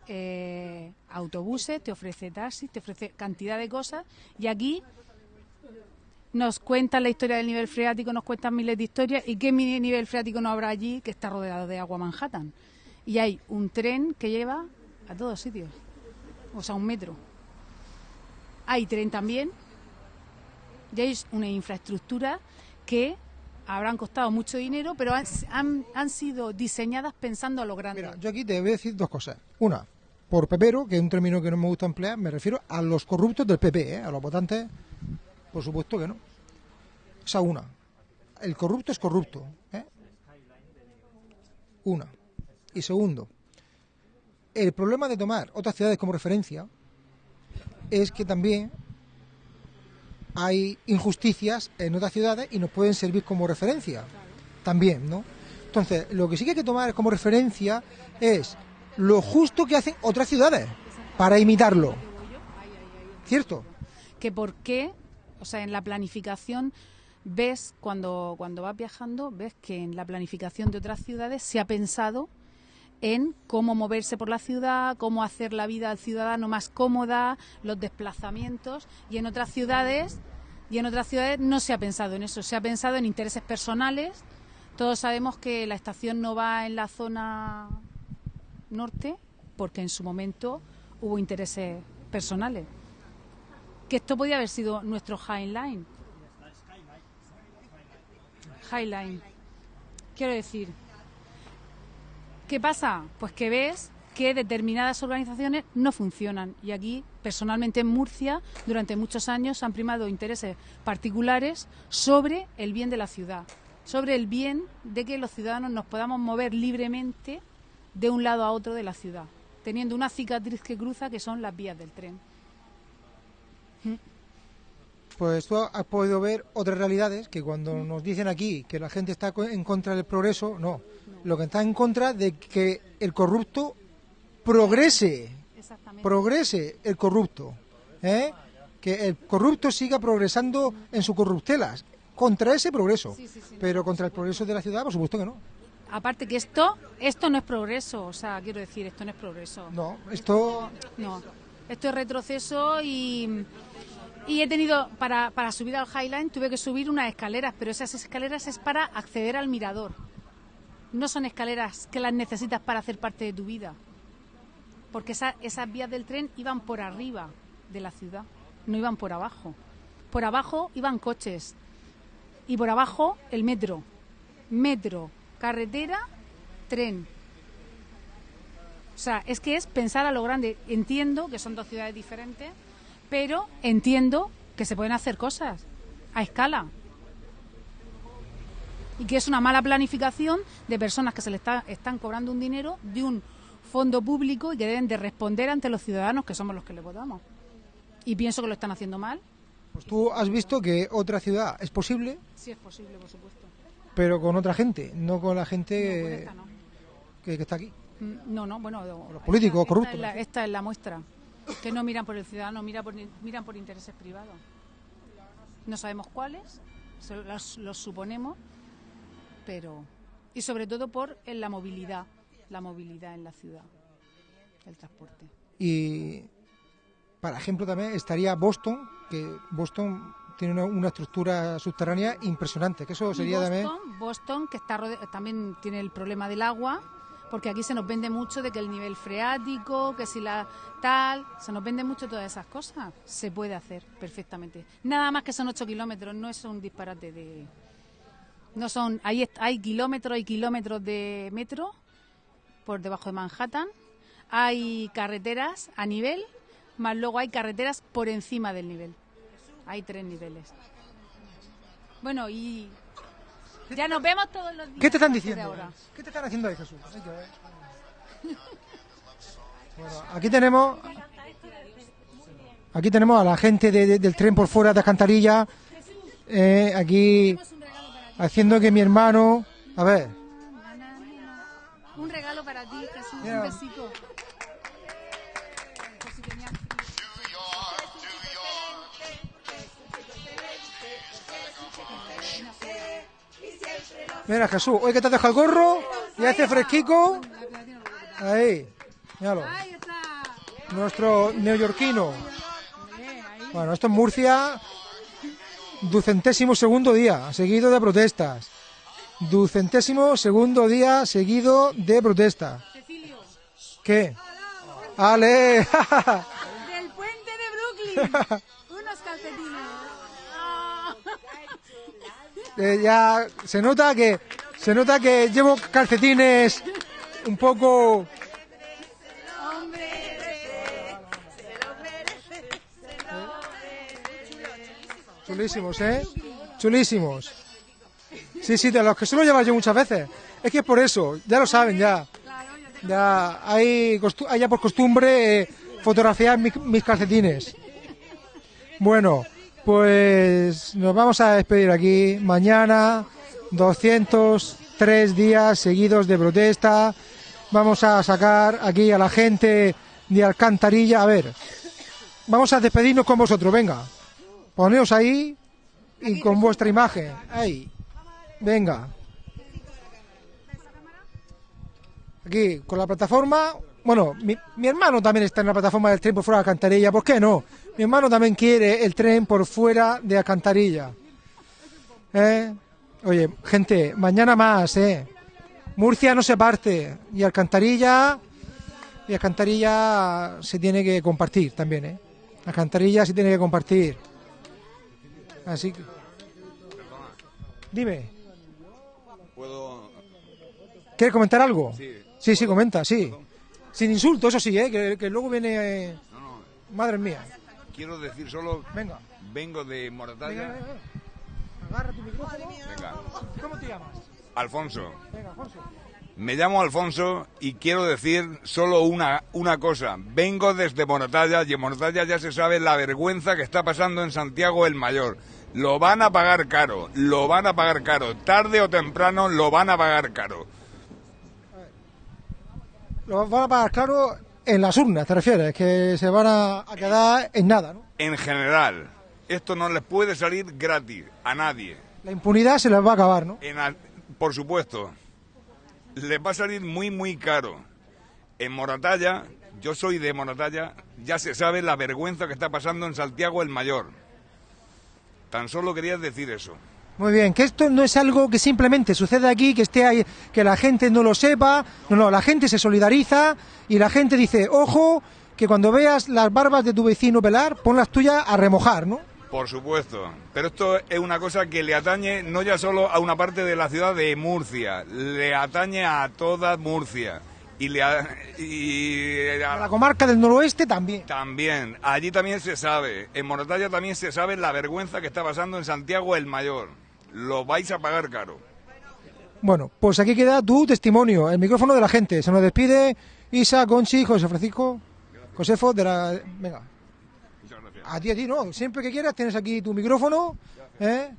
eh, autobuses, te ofrece taxis, te ofrece cantidad de cosas. Y aquí nos cuentan la historia del nivel freático, nos cuentan miles de historias. ¿Y qué nivel freático no habrá allí que está rodeado de agua Manhattan? Y hay un tren que lleva a todos sitios, o sea, un metro. Hay tren también, y hay una infraestructura que habrán costado mucho dinero, pero han, han, han sido diseñadas pensando a lo grande. Mira, yo aquí te voy a decir dos cosas. Una, por pepero, que es un término que no me gusta emplear, me refiero a los corruptos del PP, ¿eh? a los votantes, por supuesto que no. Esa una. El corrupto es corrupto. ¿eh? Una. Y segundo, el problema de tomar otras ciudades como referencia es que también hay injusticias en otras ciudades y nos pueden servir como referencia también, ¿no? Entonces, lo que sí que hay que tomar como referencia es lo justo que hacen otras ciudades para imitarlo. ¿Cierto? que por qué, o sea, en la planificación ves cuando cuando vas viajando ves que en la planificación de otras ciudades se ha pensado en cómo moverse por la ciudad, cómo hacer la vida al ciudadano más cómoda, los desplazamientos y en otras ciudades y en otras ciudades no se ha pensado en eso, se ha pensado en intereses personales. Todos sabemos que la estación no va en la zona norte porque en su momento hubo intereses personales que esto podía haber sido nuestro Highline. Highline. Quiero decir, ¿qué pasa? Pues que ves que determinadas organizaciones no funcionan. Y aquí, personalmente en Murcia, durante muchos años han primado intereses particulares sobre el bien de la ciudad, sobre el bien de que los ciudadanos nos podamos mover libremente de un lado a otro de la ciudad, teniendo una cicatriz que cruza que son las vías del tren. Pues tú has podido ver otras realidades que cuando nos dicen aquí que la gente está en contra del progreso, no. Lo que está en contra de que el corrupto progrese, progrese el corrupto, ¿eh? que el corrupto siga progresando en sus corruptelas, contra ese progreso, pero contra el progreso de la ciudad, por supuesto que no. Aparte que esto, esto no es progreso, o sea, quiero decir, esto no es progreso. No, esto No, esto es retroceso y, y he tenido, para, para subir al Highline, tuve que subir unas escaleras, pero esas escaleras es para acceder al mirador. No son escaleras que las necesitas para hacer parte de tu vida. Porque esa- esas vías del tren iban por arriba de la ciudad, no iban por abajo. Por abajo iban coches y por abajo el metro. Metro, carretera, tren. O sea, es que es pensar a lo grande. Entiendo que son dos ciudades diferentes, pero entiendo que se pueden hacer cosas a escala. Y que es una mala planificación de personas que se le está- están cobrando un dinero de un fondo público y que deben de responder ante los ciudadanos que somos los que le votamos. Y pienso que lo están haciendo mal. pues tú has visto que otra ciudad es posible, Sí es posible, por supuesto. Pero con otra gente, no con la gente No, con esta no. que, que está aquí. Mm, No, no, bueno. Los políticos esta- corruptos, Esta es, la, esta es la muestra. Que no miran por el ciudadano, mira por, miran por intereses privados. No sabemos cuáles, los, los suponemos, pero. Y sobre todo por en la movilidad, la movilidad en la ciudad, el transporte. Y, para ejemplo, también estaría Boston, que Boston tiene una, una estructura subterránea impresionante, que eso sería también... Boston, Boston, que está también tiene el problema del agua, porque aquí se nos vende mucho de que el nivel freático, que si la tal, se nos vende mucho todas esas cosas. Se puede hacer perfectamente. Nada más que son 8 kilómetros, no es un disparate de... No son, est- hay kilómetros y kilómetros de metro por debajo de Manhattan, hay carreteras a nivel, más luego hay carreteras por encima del nivel. Hay tres niveles. Bueno, y ya nos vemos todos los días. ¿Qué te están diciendo? ahora. ¿Qué te están haciendo ahí, Jesús? Hay que ver. Bueno, aquí tenemos... Aquí tenemos a la gente de- de- del tren por fuera de Alcantarilla, eh, aquí haciendo que mi hermano... A ver, Un regalo para ti, Jesús, un besito. Mira Jesús, hoy que te has dejado el gorro y hace fresquico. Ahí, míralo. Nuestro neoyorquino. Bueno, esto es Murcia, ducentésimo segundo día seguido de protestas. Ducentésimo segundo día seguido de protestas. ¿Qué? ¡Ale! del puente de Brooklyn. Unos calcetines. Ah. Eh, ya se nota que se nota que llevo calcetines un poco chulísimos, ¿eh? Chulísimos. Sí, sí, de los que suelo llevar yo muchas veces. Es que es por eso, ya lo saben ya. Ya hay, hay ya por costumbre eh, fotografiar mi- mis calcetines. Bueno, pues nos vamos a despedir aquí. Mañana, 203 días seguidos de protesta. Vamos a sacar aquí a la gente de Alcantarilla. A ver, vamos a despedirnos con vosotros. Venga, poneos ahí y con vuestra imagen. Ahí, venga. Aquí, con la plataforma. Bueno, mi, mi hermano también está en la plataforma del tren por fuera de Alcantarilla. ¿Por qué no? Mi hermano también quiere el tren por fuera de Alcantarilla. ¿Eh? Oye, gente, mañana más, ¿eh? Murcia no se parte. Y Alcantarilla. Y Alcantarilla se tiene que compartir también, ¿eh? Alcantarilla se tiene que compartir. Así que. Dime, ¿Puedo...? ¿quieres comentar algo? Sí. Sí, sí, comenta, sí. Sin insulto, eso sí, ¿eh? Que, que luego viene... Madre mía. Quiero decir solo... Venga. Vengo de Moratalla. venga, venga. Agarra tu micrófono. Venga. ¿Cómo te llamas? Alfonso. Venga, Alfonso. Me llamo Alfonso y quiero decir solo una, una cosa. Vengo desde Moratalla y en Moratalla ya se sabe la vergüenza que está pasando en Santiago el Mayor. Lo van a pagar caro, lo van a pagar caro. Tarde o temprano lo van a pagar caro. Lo van a pagar claro en las urnas, ¿te refieres? Que se van a, a quedar en nada, ¿no? En general, esto no les puede salir gratis a nadie. La impunidad se les va a acabar, ¿no? En por supuesto, les va a salir muy, muy caro. En Moratalla, yo soy de Moratalla, ya se sabe la vergüenza que está pasando en Santiago el Mayor. Tan solo quería decir eso. Muy bien, que esto no es algo que simplemente sucede aquí, que esté ahí, que la gente no lo sepa. No, no, la gente se solidariza y la gente dice, ojo, que cuando veas las barbas de tu vecino pelar, pon las tuyas a remojar, ¿no? Por supuesto. Pero esto es una cosa que le atañe no ya solo a una parte de la ciudad de Murcia, le atañe a toda Murcia. Y, le a- y A la comarca del noroeste también. También, allí también se sabe, en Moratalla también se sabe la vergüenza que está pasando en Santiago el Mayor. Lo vais a pagar caro. Bueno, pues aquí queda tu testimonio, el micrófono de la gente. Se nos despide Isa, Conchi, José Francisco, Josefo de la... Venga. A ti, a ti, no. Siempre que quieras tienes aquí tu micrófono, ¿eh?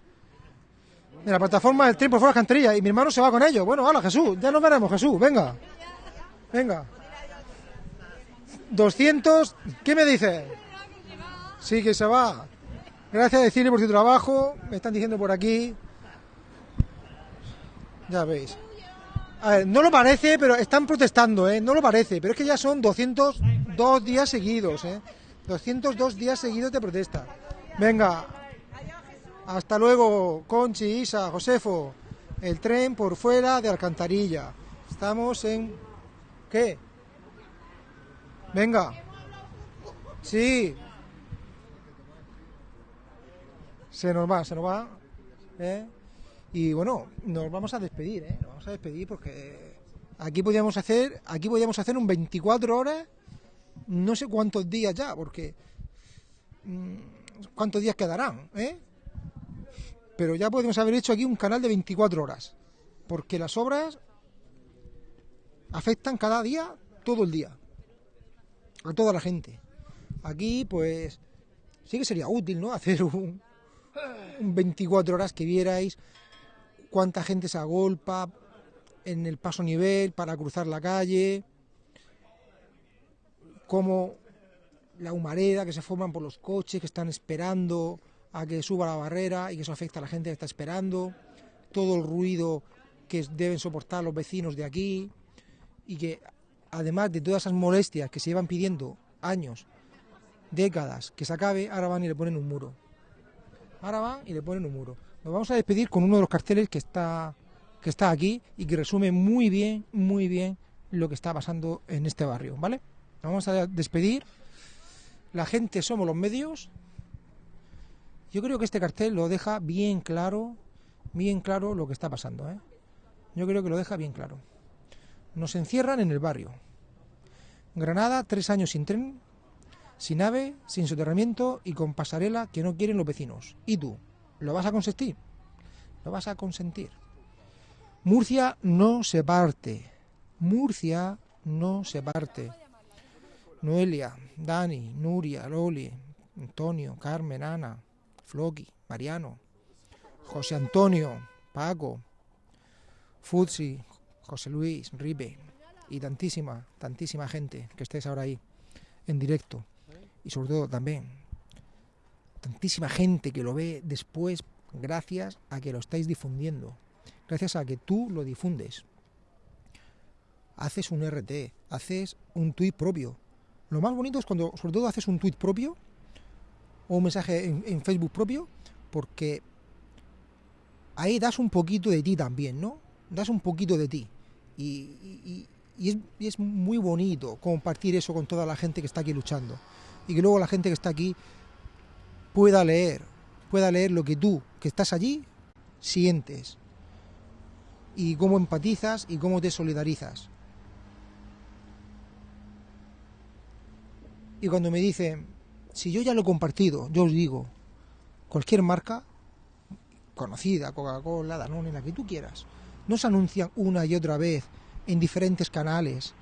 De la plataforma del tren por fuera de Canterilla. Y mi hermano se va con ellos. Bueno, hola Jesús, ya nos veremos Jesús, venga. Venga. 200. ¿Qué me dice? Sí, que se va. Gracias a decirle por su trabajo. Me están diciendo por aquí. Ya veis. A ver, no lo parece, pero están protestando, ¿eh? No lo parece, pero es que ya son 202 días seguidos, ¿eh? 202 días seguidos de protesta. Venga. Hasta luego, Conchi, Isa, Josefo. El tren por fuera de Alcantarilla. Estamos en... ¿Qué? Venga. Sí. Se nos va, se nos va. ¿eh? Y bueno, nos vamos a despedir, ¿eh? Nos vamos a despedir porque aquí podíamos hacer, aquí podíamos hacer un 24 horas, no sé cuántos días ya, porque mm, cuántos días quedarán, ¿eh? Pero ya podemos haber hecho aquí un canal de 24 horas, porque las obras afectan cada día, todo el día, a toda la gente. Aquí, pues, sí que sería útil, ¿no? Hacer un, un 24 horas que vierais cuánta gente se agolpa en el paso nivel para cruzar la calle, cómo la humareda que se forman por los coches que están esperando a que suba la barrera y que eso afecta a la gente que está esperando, todo el ruido que deben soportar los vecinos de aquí y que además de todas esas molestias que se llevan pidiendo años, décadas, que se acabe, ahora van y le ponen un muro. Ahora van y le ponen un muro. Nos vamos a despedir con uno de los carteles que está, que está aquí y que resume muy bien, muy bien lo que está pasando en este barrio, ¿vale? Nos vamos a despedir. La gente somos los medios. Yo creo que este cartel lo deja bien claro, bien claro lo que está pasando, ¿eh? Yo creo que lo deja bien claro. Nos encierran en el barrio. Granada, tres años sin tren, sin ave, sin soterramiento y con pasarela que no quieren los vecinos. ¿Y tú? ¿Lo vas a consentir? ¿Lo vas a consentir? Murcia no se parte. Murcia no se parte. Noelia, Dani, Nuria, Loli, Antonio, Carmen, Ana, Floki, Mariano, José Antonio, Paco, Futsi, José Luis, Ribe y tantísima, tantísima gente que estés ahora ahí en directo y sobre todo también tantísima gente que lo ve después gracias a que lo estáis difundiendo, gracias a que tú lo difundes. Haces un RT, haces un tuit propio. Lo más bonito es cuando sobre todo haces un tuit propio o un mensaje en, Facebook propio, porque ahí das un poquito de ti también, ¿no? Das un poquito de ti. Y es muy bonito compartir eso con toda la gente que está aquí luchando. Y que luego la gente que está aquí pueda leer, pueda leer lo que tú, que estás allí, sientes. Y cómo empatizas y cómo te solidarizas. Y cuando me dicen, si yo ya lo he compartido, yo os digo, cualquier marca conocida, Coca-Cola, Danone, la que tú quieras, no se anuncian una y otra vez en diferentes canales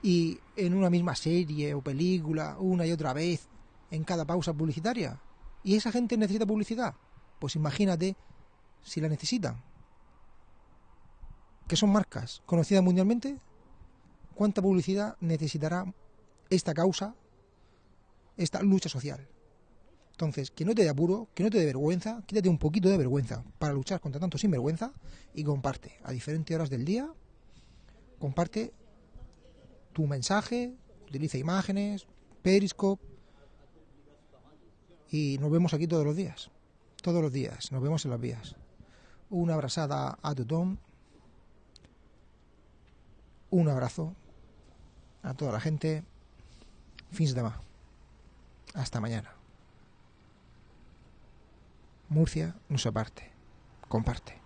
y en una misma serie o película una y otra vez en cada pausa publicitaria. ¿Y esa gente necesita publicidad? Pues imagínate si la necesitan. ¿Qué son marcas conocidas mundialmente? ¿Cuánta publicidad necesitará esta causa, esta lucha social? Entonces, que no te dé apuro, que no te dé vergüenza, quítate un poquito de vergüenza para luchar contra tanto sinvergüenza y comparte a diferentes horas del día, comparte tu mensaje, utiliza imágenes, Periscope y nos vemos aquí todos los días, todos los días, nos vemos en las vías. Una abrazada a tothom, un abrazo a toda la gente, fins demà, hasta mañana. Murcia no se parte, comparte.